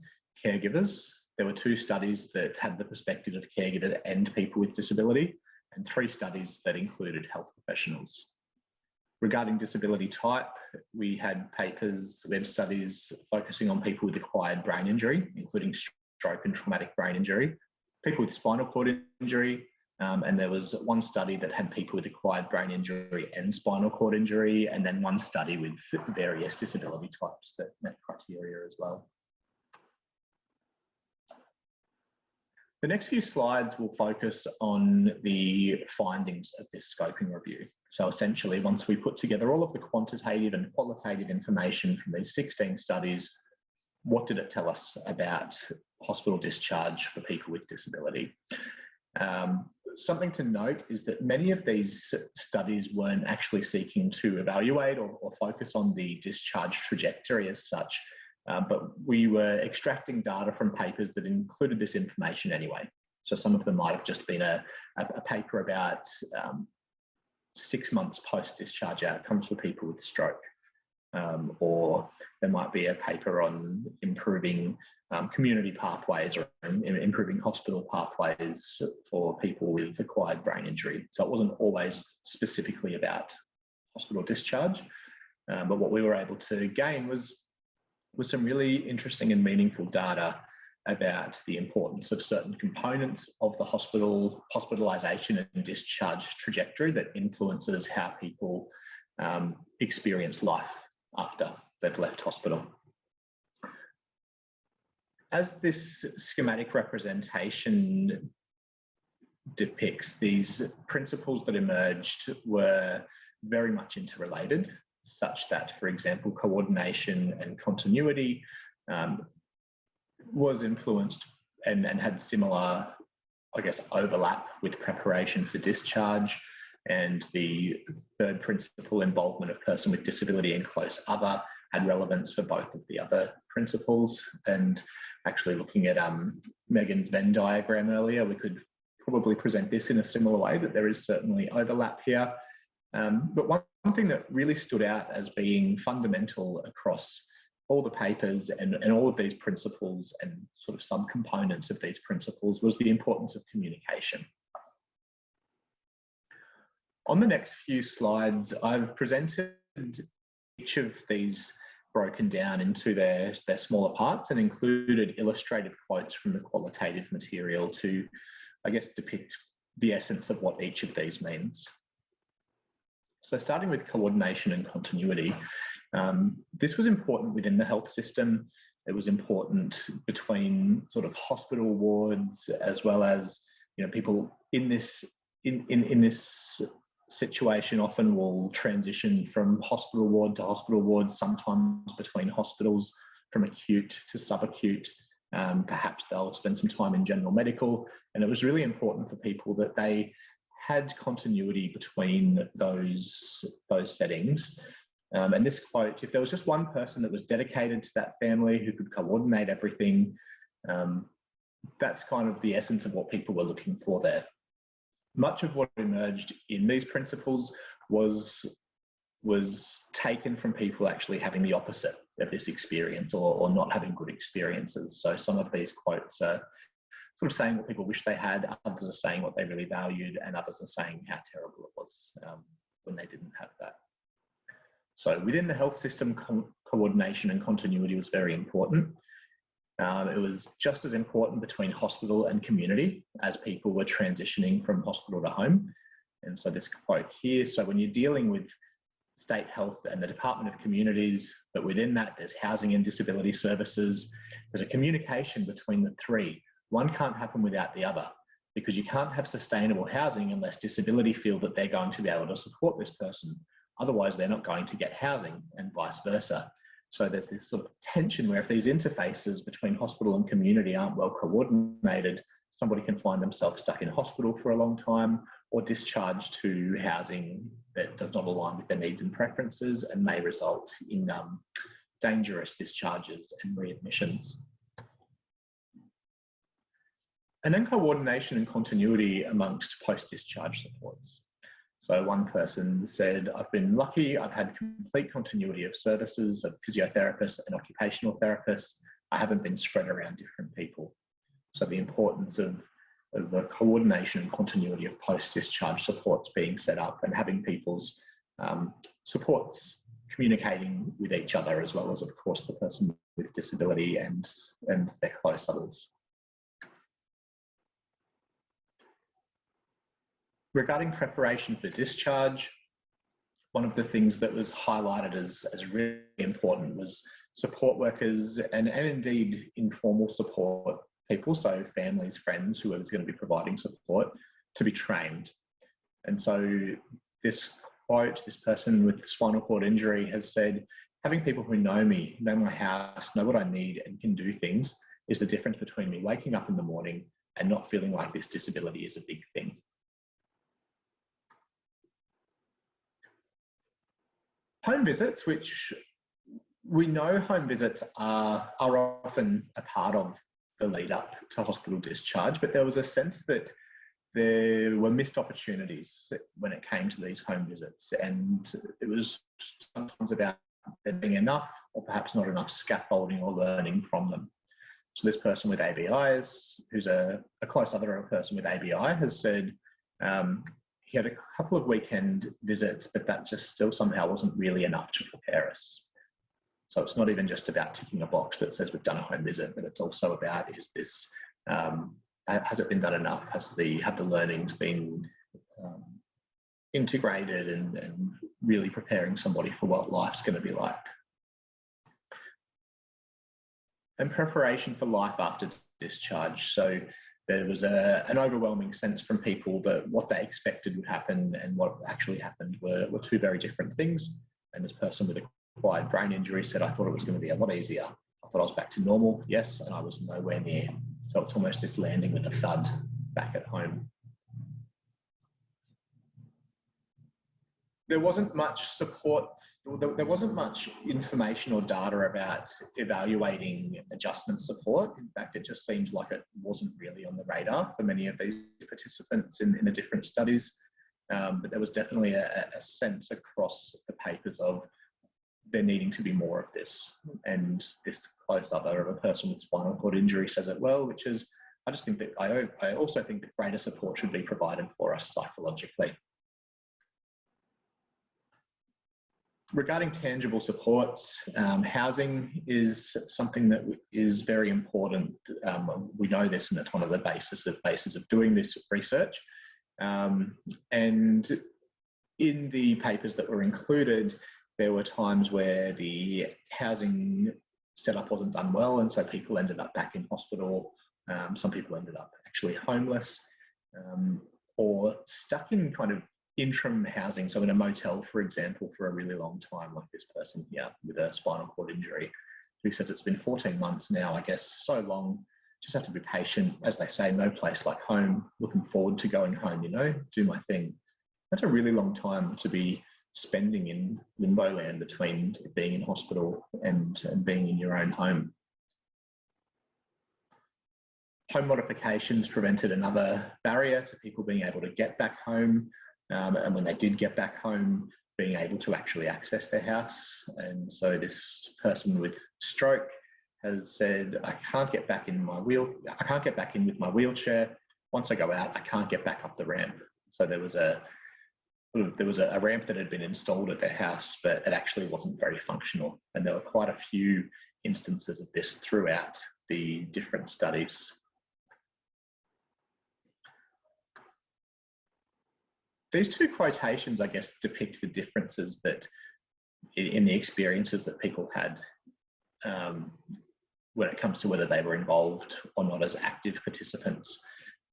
caregivers, there were two studies that had the perspective of caregivers and people with disability, and three studies that included health professionals. Regarding disability type, we had papers, web studies focusing on people with acquired brain injury, including stroke and traumatic brain injury, people with spinal cord injury, um, and there was one study that had people with acquired brain injury and spinal cord injury, and then one study with various disability types that met criteria as well. The next few slides will focus on the findings of this scoping review. So essentially, once we put together all of the quantitative and qualitative information from these 16 studies, what did it tell us about hospital discharge for people with disability? Um, something to note is that many of these studies weren't actually seeking to evaluate or, or focus on the discharge trajectory as such. Um, but we were extracting data from papers that included this information anyway. So some of them might have just been a, a, a paper about um, six months post-discharge outcomes for people with stroke. Um, or there might be a paper on improving um, community pathways or improving hospital pathways for people with acquired brain injury. So it wasn't always specifically about hospital discharge, um, but what we were able to gain was was some really interesting and meaningful data about the importance of certain components of the hospital hospitalisation and discharge trajectory that influences how people um, experience life after they've left hospital. As this schematic representation depicts, these principles that emerged were very much interrelated, such that, for example, coordination and continuity um, was influenced and, and had similar, I guess, overlap with preparation for discharge. And the third principle, involvement of person with disability and close other, had relevance for both of the other principles. And actually looking at um, Megan's Venn diagram earlier, we could probably present this in a similar way, that there is certainly overlap here. Um, but one, one thing that really stood out as being fundamental across all the papers and, and all of these principles and sort of some components of these principles was the importance of communication. On the next few slides, I've presented each of these broken down into their, their smaller parts and included illustrative quotes from the qualitative material to, I guess, depict the essence of what each of these means. So starting with coordination and continuity, um, this was important within the health system. It was important between sort of hospital wards as well as you know people in this in in, in this situation often will transition from hospital ward to hospital ward, sometimes between hospitals from acute to subacute. Um, perhaps they'll spend some time in general medical. And it was really important for people that they had continuity between those, those settings. Um, and this quote, if there was just one person that was dedicated to that family who could coordinate everything, um, that's kind of the essence of what people were looking for there. Much of what emerged in these principles was, was taken from people actually having the opposite of this experience or, or not having good experiences. So some of these quotes are sort of saying what people wish they had, others are saying what they really valued, and others are saying how terrible it was um, when they didn't have that. So within the health system, co coordination and continuity was very important. Um, it was just as important between hospital and community as people were transitioning from hospital to home. And so this quote here, so when you're dealing with state health and the Department of Communities, but within that there's housing and disability services, there's a communication between the three one can't happen without the other because you can't have sustainable housing unless disability feel that they're going to be able to support this person. Otherwise, they're not going to get housing and vice versa. So there's this sort of tension where if these interfaces between hospital and community aren't well coordinated, somebody can find themselves stuck in hospital for a long time or discharged to housing that does not align with their needs and preferences and may result in um, dangerous discharges and readmissions. And then coordination and continuity amongst post-discharge supports. So one person said, I've been lucky, I've had complete continuity of services of physiotherapists and occupational therapists. I haven't been spread around different people. So the importance of, of the coordination and continuity of post-discharge supports being set up and having people's um, supports communicating with each other as well as of course the person with disability and, and their close others. Regarding preparation for discharge, one of the things that was highlighted as, as really important was support workers and, and indeed informal support people, so families, friends, whoever's going to be providing support, to be trained. And so this quote, this person with spinal cord injury has said, having people who know me, know my house, know what I need and can do things is the difference between me waking up in the morning and not feeling like this disability is a big thing. Home visits, which we know home visits are, are often a part of the lead up to hospital discharge, but there was a sense that there were missed opportunities when it came to these home visits. And it was sometimes about there being enough or perhaps not enough scaffolding or learning from them. So this person with ABIs, who's a, a close other person with ABI, has said, um, he had a couple of weekend visits, but that just still somehow wasn't really enough to prepare us. So it's not even just about ticking a box that says we've done a home visit, but it's also about is this um, has it been done enough? Has the have the learnings been um, integrated and, and really preparing somebody for what life's going to be like? And preparation for life after discharge. So there was a, an overwhelming sense from people that what they expected would happen and what actually happened were, were two very different things. And this person with acquired brain injury said, I thought it was going to be a lot easier. I thought I was back to normal, yes, and I was nowhere near. So it's almost this landing with a thud back at home. There wasn't much support, there wasn't much information or data about evaluating adjustment support. In fact, it just seemed like it wasn't really on the radar for many of these participants in, in the different studies. Um, but there was definitely a, a sense across the papers of there needing to be more of this. And this close other of a person with spinal cord injury says it well, which is, I just think that I, I also think that greater support should be provided for us psychologically. Regarding tangible supports, um, housing is something that is very important. Um, we know this and it's one of the basis of basis of doing this research. Um, and in the papers that were included, there were times where the housing setup wasn't done well, and so people ended up back in hospital. Um, some people ended up actually homeless um, or stuck in kind of interim housing, so in a motel, for example, for a really long time, like this person here with a spinal cord injury, who says it's been 14 months now, I guess, so long. Just have to be patient. As they say, no place like home. Looking forward to going home, you know, do my thing. That's a really long time to be spending in limbo land between being in hospital and, and being in your own home. Home modifications prevented another barrier to people being able to get back home. Um, and when they did get back home, being able to actually access their house. And so this person with stroke has said, I can't get back in my wheel, I can't get back in with my wheelchair. Once I go out, I can't get back up the ramp. So there was a there was a, ramp that had been installed at their house, but it actually wasn't very functional. And there were quite a few instances of this throughout the different studies. These two quotations, I guess, depict the differences that in the experiences that people had um, when it comes to whether they were involved or not as active participants.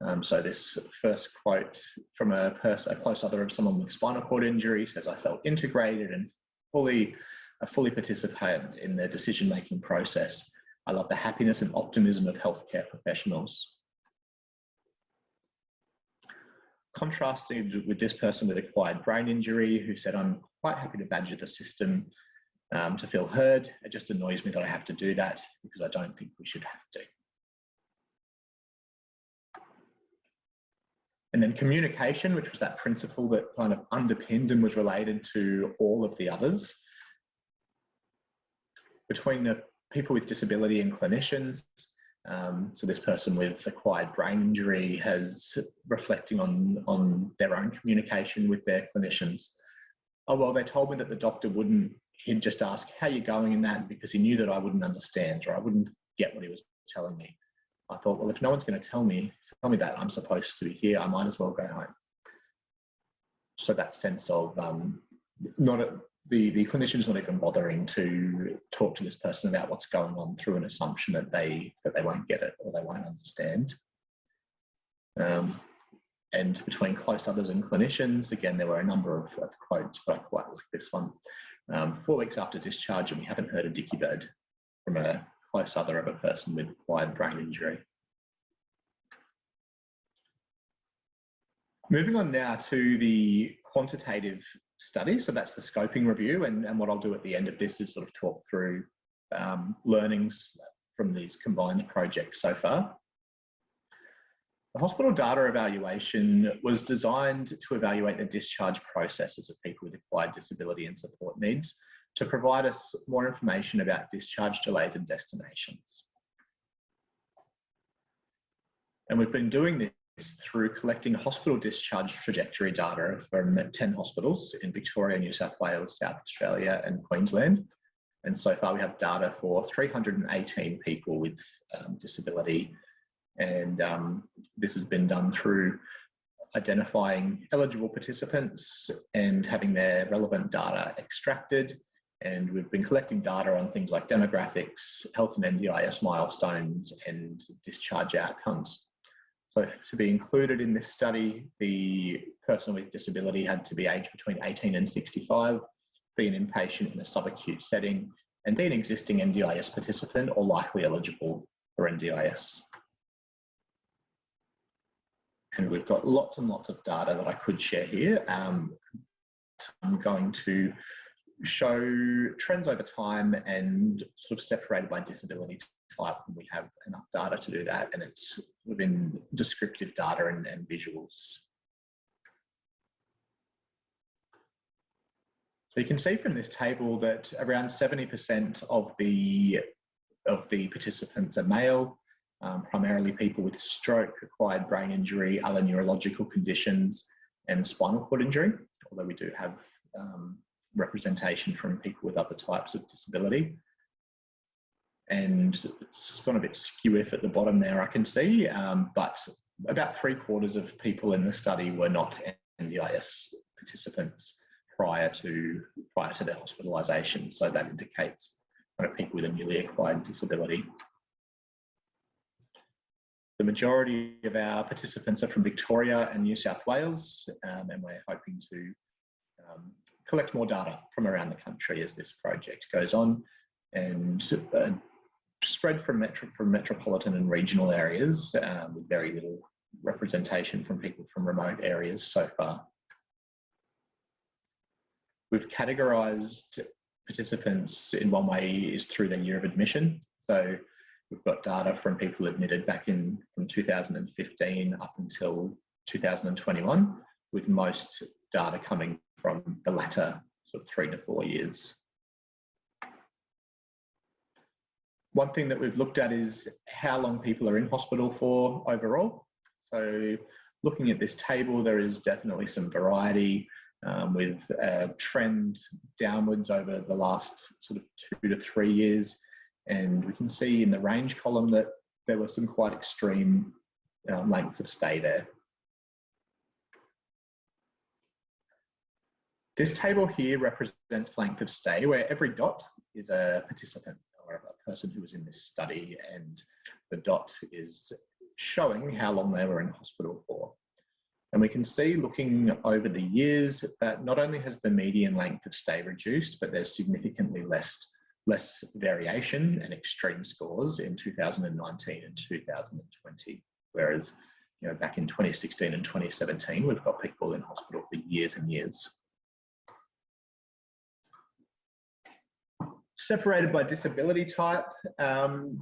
Um, so this first quote from a person, a close other of someone with spinal cord injury says, I felt integrated and fully, I fully participated in the decision-making process. I love the happiness and optimism of healthcare professionals. Contrasted with this person with acquired brain injury who said, I'm quite happy to badger the system um, to feel heard. It just annoys me that I have to do that because I don't think we should have to. And then communication, which was that principle that kind of underpinned and was related to all of the others. Between the people with disability and clinicians, um, so this person with acquired brain injury has reflecting on, on their own communication with their clinicians. Oh, well, they told me that the doctor wouldn't, he'd just ask, how you're going in that? Because he knew that I wouldn't understand or I wouldn't get what he was telling me. I thought, well, if no one's going to tell me, tell me that I'm supposed to be here, I might as well go home. So that sense of um, not a, the the clinician's not even bothering to talk to this person about what's going on through an assumption that they that they won't get it or they won't understand. Um, and between close others and clinicians, again, there were a number of, of quotes, but I quite like this one. Um, four weeks after discharge, and we haven't heard a dicky bird from a close other of a person with acquired brain injury. Moving on now to the quantitative study. So that's the scoping review. And, and what I'll do at the end of this is sort of talk through um, learnings from these combined projects so far. The hospital data evaluation was designed to evaluate the discharge processes of people with acquired disability and support needs to provide us more information about discharge delays and destinations. And we've been doing this through collecting hospital discharge trajectory data from 10 hospitals in Victoria, New South Wales, South Australia and Queensland. And so far we have data for 318 people with um, disability. And um, this has been done through identifying eligible participants and having their relevant data extracted. And we've been collecting data on things like demographics, health and NDIS milestones, and discharge outcomes. So to be included in this study, the person with disability had to be aged between 18 and 65, be an inpatient in a subacute setting, and be an existing NDIS participant or likely eligible for NDIS. And we've got lots and lots of data that I could share here. Um, I'm going to show trends over time and sort of separated by disability type. And we have enough data to do that, and it's within descriptive data and, and visuals. So you can see from this table that around 70% of the of the participants are male, um, primarily people with stroke, acquired brain injury, other neurological conditions, and spinal cord injury, although we do have um, representation from people with other types of disability. And it's gone a bit skew at the bottom there, I can see, um, but about three quarters of people in the study were not NDIS participants prior to prior to their hospitalisation. So that indicates kind of people with a newly acquired disability. The majority of our participants are from Victoria and New South Wales, um, and we're hoping to um, collect more data from around the country as this project goes on and uh, spread from, metro, from metropolitan and regional areas um, with very little representation from people from remote areas so far. We've categorised participants in one way is through their year of admission. So we've got data from people admitted back in from 2015 up until 2021, with most data coming from the latter sort of three to four years. One thing that we've looked at is how long people are in hospital for overall. So looking at this table, there is definitely some variety um, with a trend downwards over the last sort of two to three years. And we can see in the range column that there were some quite extreme uh, lengths of stay there. This table here represents length of stay where every dot is a participant person who was in this study and the dot is showing how long they were in hospital for. And we can see looking over the years that not only has the median length of stay reduced, but there's significantly less, less variation and extreme scores in 2019 and 2020. Whereas you know, back in 2016 and 2017, we've got people in hospital for years and years. Separated by disability type, um,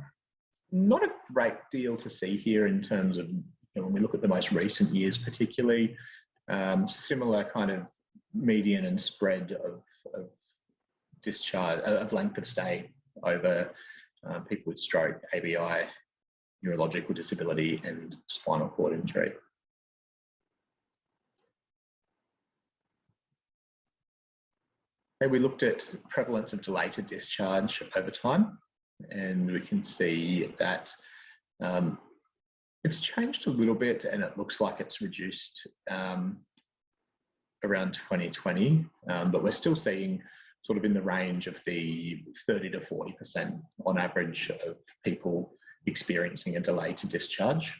not a great deal to see here in terms of, you know, when we look at the most recent years particularly, um, similar kind of median and spread of, of discharge, uh, of length of stay over uh, people with stroke, ABI, neurological disability and spinal cord injury. And we looked at prevalence of delay to discharge over time, and we can see that um, it's changed a little bit and it looks like it's reduced um, around 2020, um, but we're still seeing sort of in the range of the 30 to 40% on average of people experiencing a delay to discharge.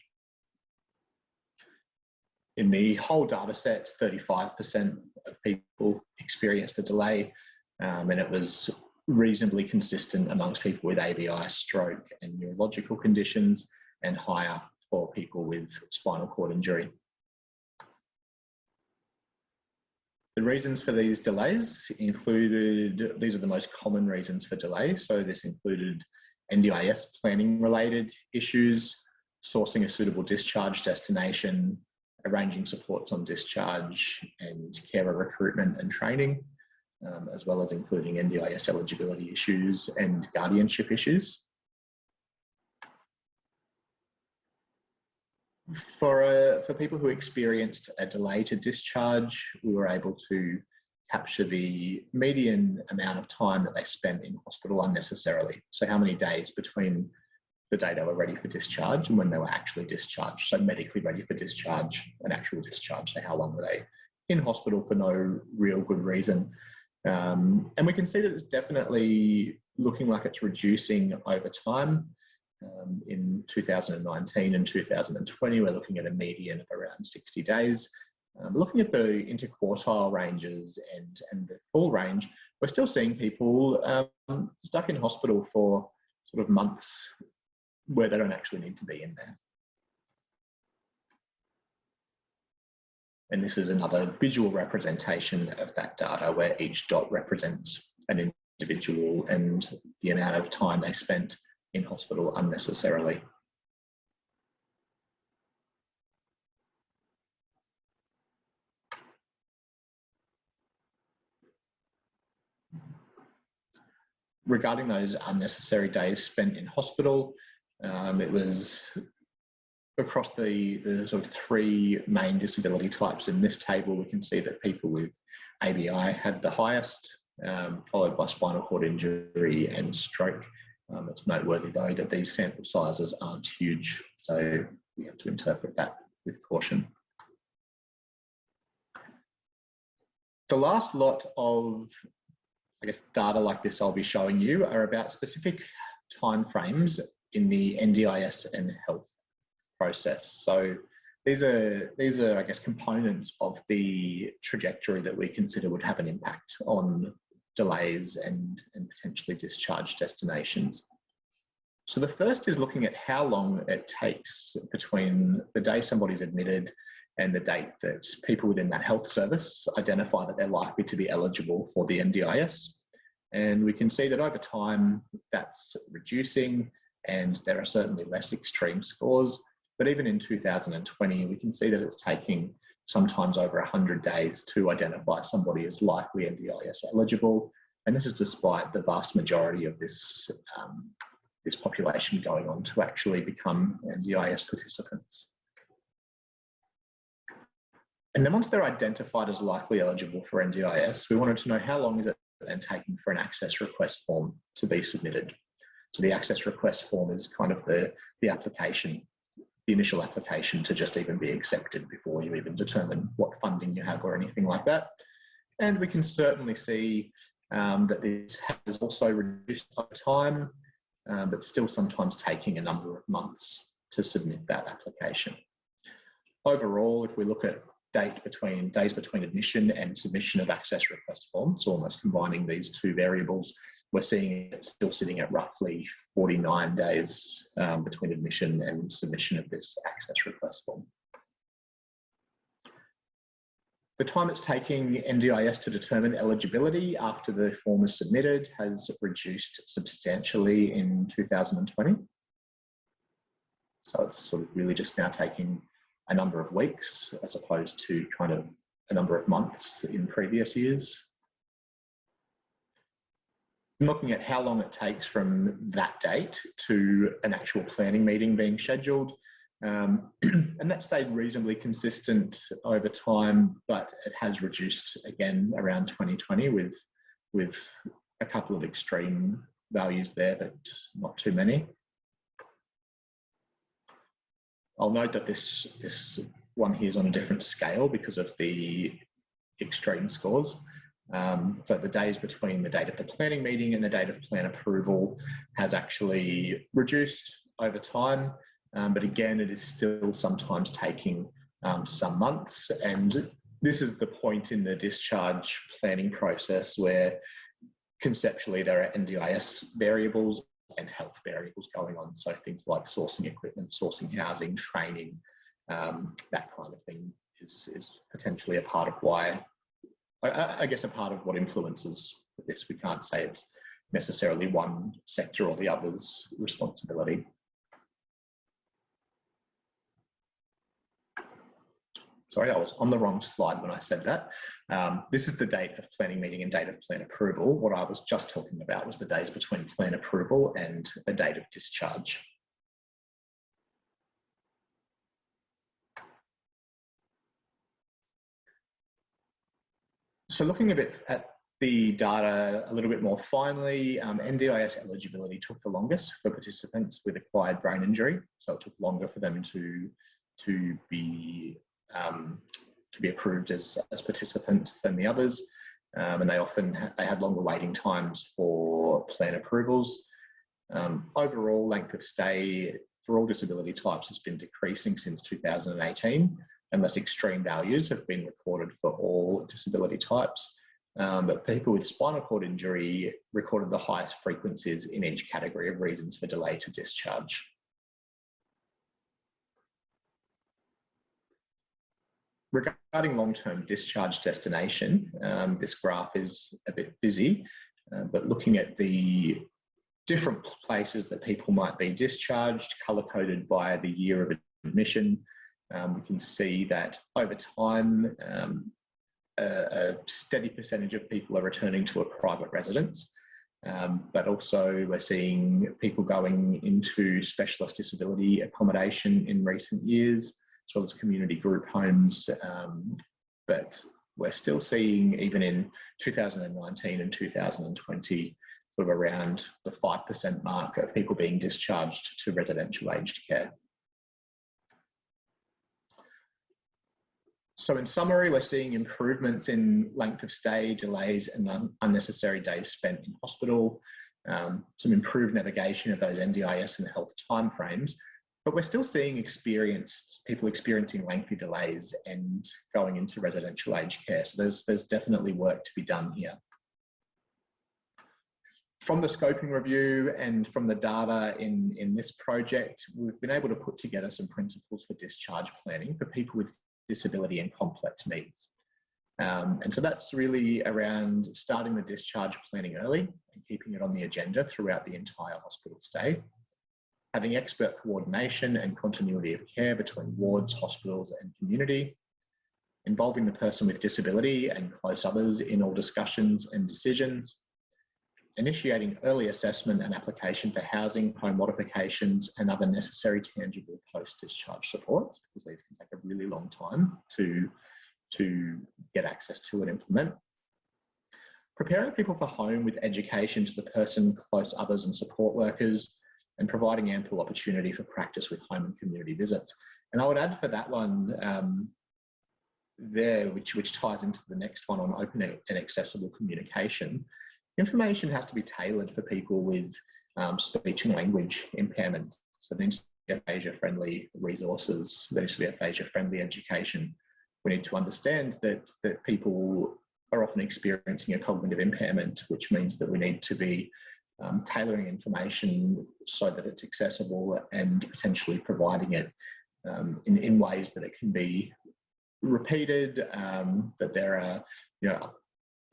In the whole data set, 35% of people experienced a delay, um, and it was reasonably consistent amongst people with ABI, stroke, and neurological conditions, and higher for people with spinal cord injury. The reasons for these delays included, these are the most common reasons for delay. So this included NDIS planning related issues, sourcing a suitable discharge destination, arranging supports on discharge and carer recruitment and training, um, as well as including NDIS eligibility issues and guardianship issues. For, uh, for people who experienced a delay to discharge, we were able to capture the median amount of time that they spent in hospital unnecessarily. So how many days between the day they were ready for discharge and when they were actually discharged. So medically ready for discharge and actual discharge. So how long were they in hospital for no real good reason? Um, and we can see that it's definitely looking like it's reducing over time. Um, in 2019 and 2020, we're looking at a median of around 60 days. Um, looking at the interquartile ranges and, and the full range, we're still seeing people um, stuck in hospital for sort of months where they don't actually need to be in there. And this is another visual representation of that data where each dot represents an individual and the amount of time they spent in hospital unnecessarily. Regarding those unnecessary days spent in hospital, um, it was across the, the sort of three main disability types in this table, we can see that people with ABI had the highest, um, followed by spinal cord injury and stroke. Um, it's noteworthy though that these sample sizes aren't huge, so we have to interpret that with caution. The last lot of, I guess, data like this I'll be showing you are about specific timeframes in the NDIS and health process. So these are these are I guess components of the trajectory that we consider would have an impact on delays and, and potentially discharge destinations. So the first is looking at how long it takes between the day somebody's admitted and the date that people within that health service identify that they're likely to be eligible for the NDIS. And we can see that over time that's reducing and there are certainly less extreme scores. But even in 2020, we can see that it's taking sometimes over 100 days to identify somebody as likely NDIS eligible. And this is despite the vast majority of this, um, this population going on to actually become NDIS participants. And then once they're identified as likely eligible for NDIS, we wanted to know how long is it then taking for an access request form to be submitted. So the access request form is kind of the, the application, the initial application to just even be accepted before you even determine what funding you have or anything like that. And we can certainly see um, that this has also reduced over time, um, but still sometimes taking a number of months to submit that application. Overall, if we look at date between days between admission and submission of access request forms, so almost combining these two variables, we're seeing it still sitting at roughly 49 days um, between admission and submission of this access request form. The time it's taking NDIS to determine eligibility after the form is submitted has reduced substantially in 2020. So it's sort of really just now taking a number of weeks as opposed to kind of a number of months in previous years. Looking at how long it takes from that date to an actual planning meeting being scheduled. Um, and that stayed reasonably consistent over time, but it has reduced again around 2020 with, with a couple of extreme values there, but not too many. I'll note that this, this one here is on a different scale because of the extreme scores. Um, so the days between the date of the planning meeting and the date of plan approval has actually reduced over time. Um, but again, it is still sometimes taking um, some months. And this is the point in the discharge planning process where conceptually there are NDIS variables and health variables going on. So things like sourcing equipment, sourcing housing, training, um, that kind of thing is, is potentially a part of why, I, guess a part of what influences this. We can't say it's necessarily one sector or the other's responsibility. sorry, I was on the wrong slide when I said that. Um, this is the date of planning meeting and date of plan approval. What I was just talking about was the days between plan approval and the date of discharge. So looking a bit at the data a little bit more finely, um, NDIS eligibility took the longest for participants with acquired brain injury. So it took longer for them to, to be um, to be approved as, as participants than the others. Um, and they often ha they had longer waiting times for plan approvals. Um, overall length of stay for all disability types has been decreasing since 2018 unless extreme values have been recorded for all disability types. Um, but people with spinal cord injury recorded the highest frequencies in each category of reasons for delay to discharge. Regarding long-term discharge destination, um, this graph is a bit busy, uh, but looking at the different places that people might be discharged, colour-coded by the year of admission, um, we can see that over time, um, a, a, steady percentage of people are returning to a private residence, um, but also we're seeing people going into specialist disability accommodation in recent years, as well as community group homes. Um, but we're still seeing, even in 2019 and 2020, sort of around the 5% mark of people being discharged to residential aged care. So in summary, we're seeing improvements in length of stay, delays and un unnecessary days spent in hospital, um, some improved navigation of those NDIS and health timeframes, but we're still seeing experienced people experiencing lengthy delays and going into residential aged care. So there's, there's definitely work to be done here. From the scoping review and from the data in, in this project, we've been able to put together some principles for discharge planning for people with disability and complex needs. Um, and so that's really around starting the discharge planning early and keeping it on the agenda throughout the entire hospital stay. Having expert coordination and continuity of care between wards, hospitals and community. Involving the person with disability and close others in all discussions and decisions. Initiating early assessment and application for housing, home modifications and other necessary tangible post-discharge supports because these can take a really long time to, to get access to and implement. Preparing people for home with education to the person, close others and support workers and providing ample opportunity for practice with home and community visits. And I would add for that one um, there, which, which ties into the next one on open and accessible communication, information has to be tailored for people with um, speech and language impairment. So there needs to be aphasia-friendly resources, there needs to be aphasia-friendly education. We need to understand that, that people are often experiencing a cognitive impairment, which means that we need to be um, tailoring information so that it's accessible and potentially providing it um, in, in ways that it can be repeated, um, that there are, you know,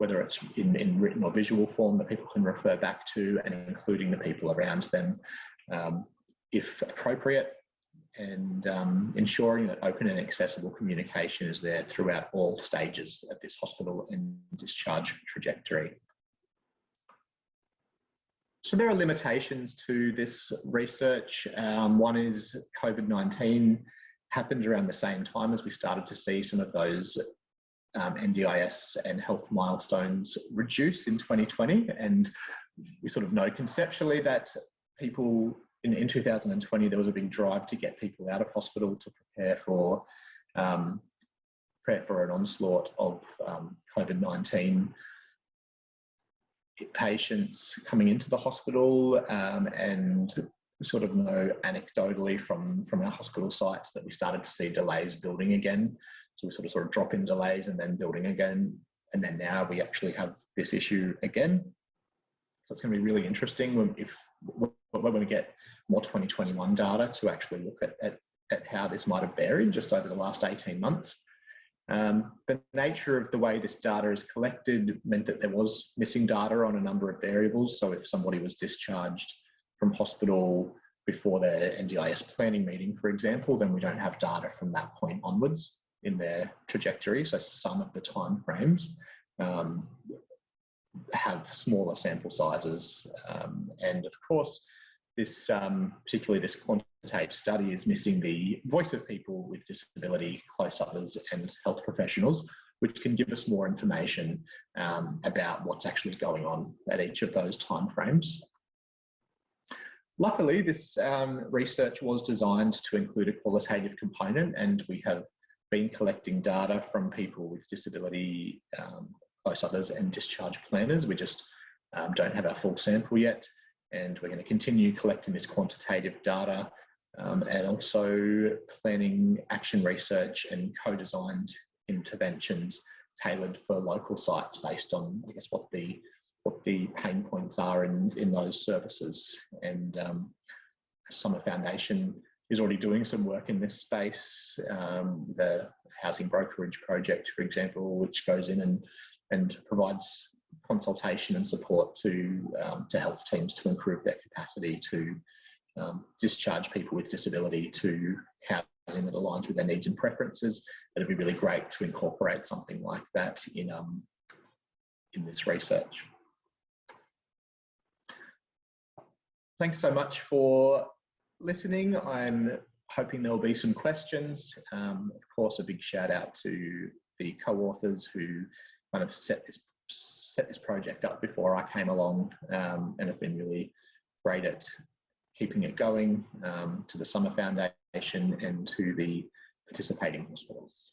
whether it's in, in written or visual form that people can refer back to and including the people around them um, if appropriate and um, ensuring that open and accessible communication is there throughout all stages of this hospital and discharge trajectory. So there are limitations to this research. Um, one is COVID-19 happened around the same time as we started to see some of those um, NDIS and health milestones reduce in 2020. And we sort of know conceptually that people in, in 2020, there was a big drive to get people out of hospital to prepare for um, prepare for an onslaught of um, COVID-19 patients coming into the hospital um, and sort of know anecdotally from, from our hospital sites that we started to see delays building again. So we sort of sort of drop in delays and then building again. And then now we actually have this issue again. So it's going to be really interesting when, if, when we get more 2021 data to actually look at, at, at how this might have varied just over the last 18 months. Um, the nature of the way this data is collected meant that there was missing data on a number of variables. So if somebody was discharged from hospital before their NDIS planning meeting, for example, then we don't have data from that point onwards in their trajectory. So some of the time frames um, have smaller sample sizes. Um, and of course, this um, particularly this quantitative study is missing the voice of people with disability, close others and health professionals which can give us more information um, about what's actually going on at each of those timeframes. Luckily, this um, research was designed to include a qualitative component and we have been collecting data from people with disability, um, close others and discharge planners. We just um, don't have our full sample yet and we're going to continue collecting this quantitative data um, and also planning action research and co-designed interventions tailored for local sites based on, I guess, what the what the pain points are in, in those services. And um, Summer Foundation is already doing some work in this space. Um, the Housing Brokerage Project, for example, which goes in and, and provides consultation and support to, um, to health teams to improve their capacity to um, discharge people with disability to housing that aligns with their needs and preferences. It'd be really great to incorporate something like that in, um, in this research. Thanks so much for listening. I'm hoping there'll be some questions. Um, of course, a big shout out to the co-authors who kind of set this set this project up before I came along um, and have been really great at keeping it going um, to the Summer Foundation and to the participating hospitals.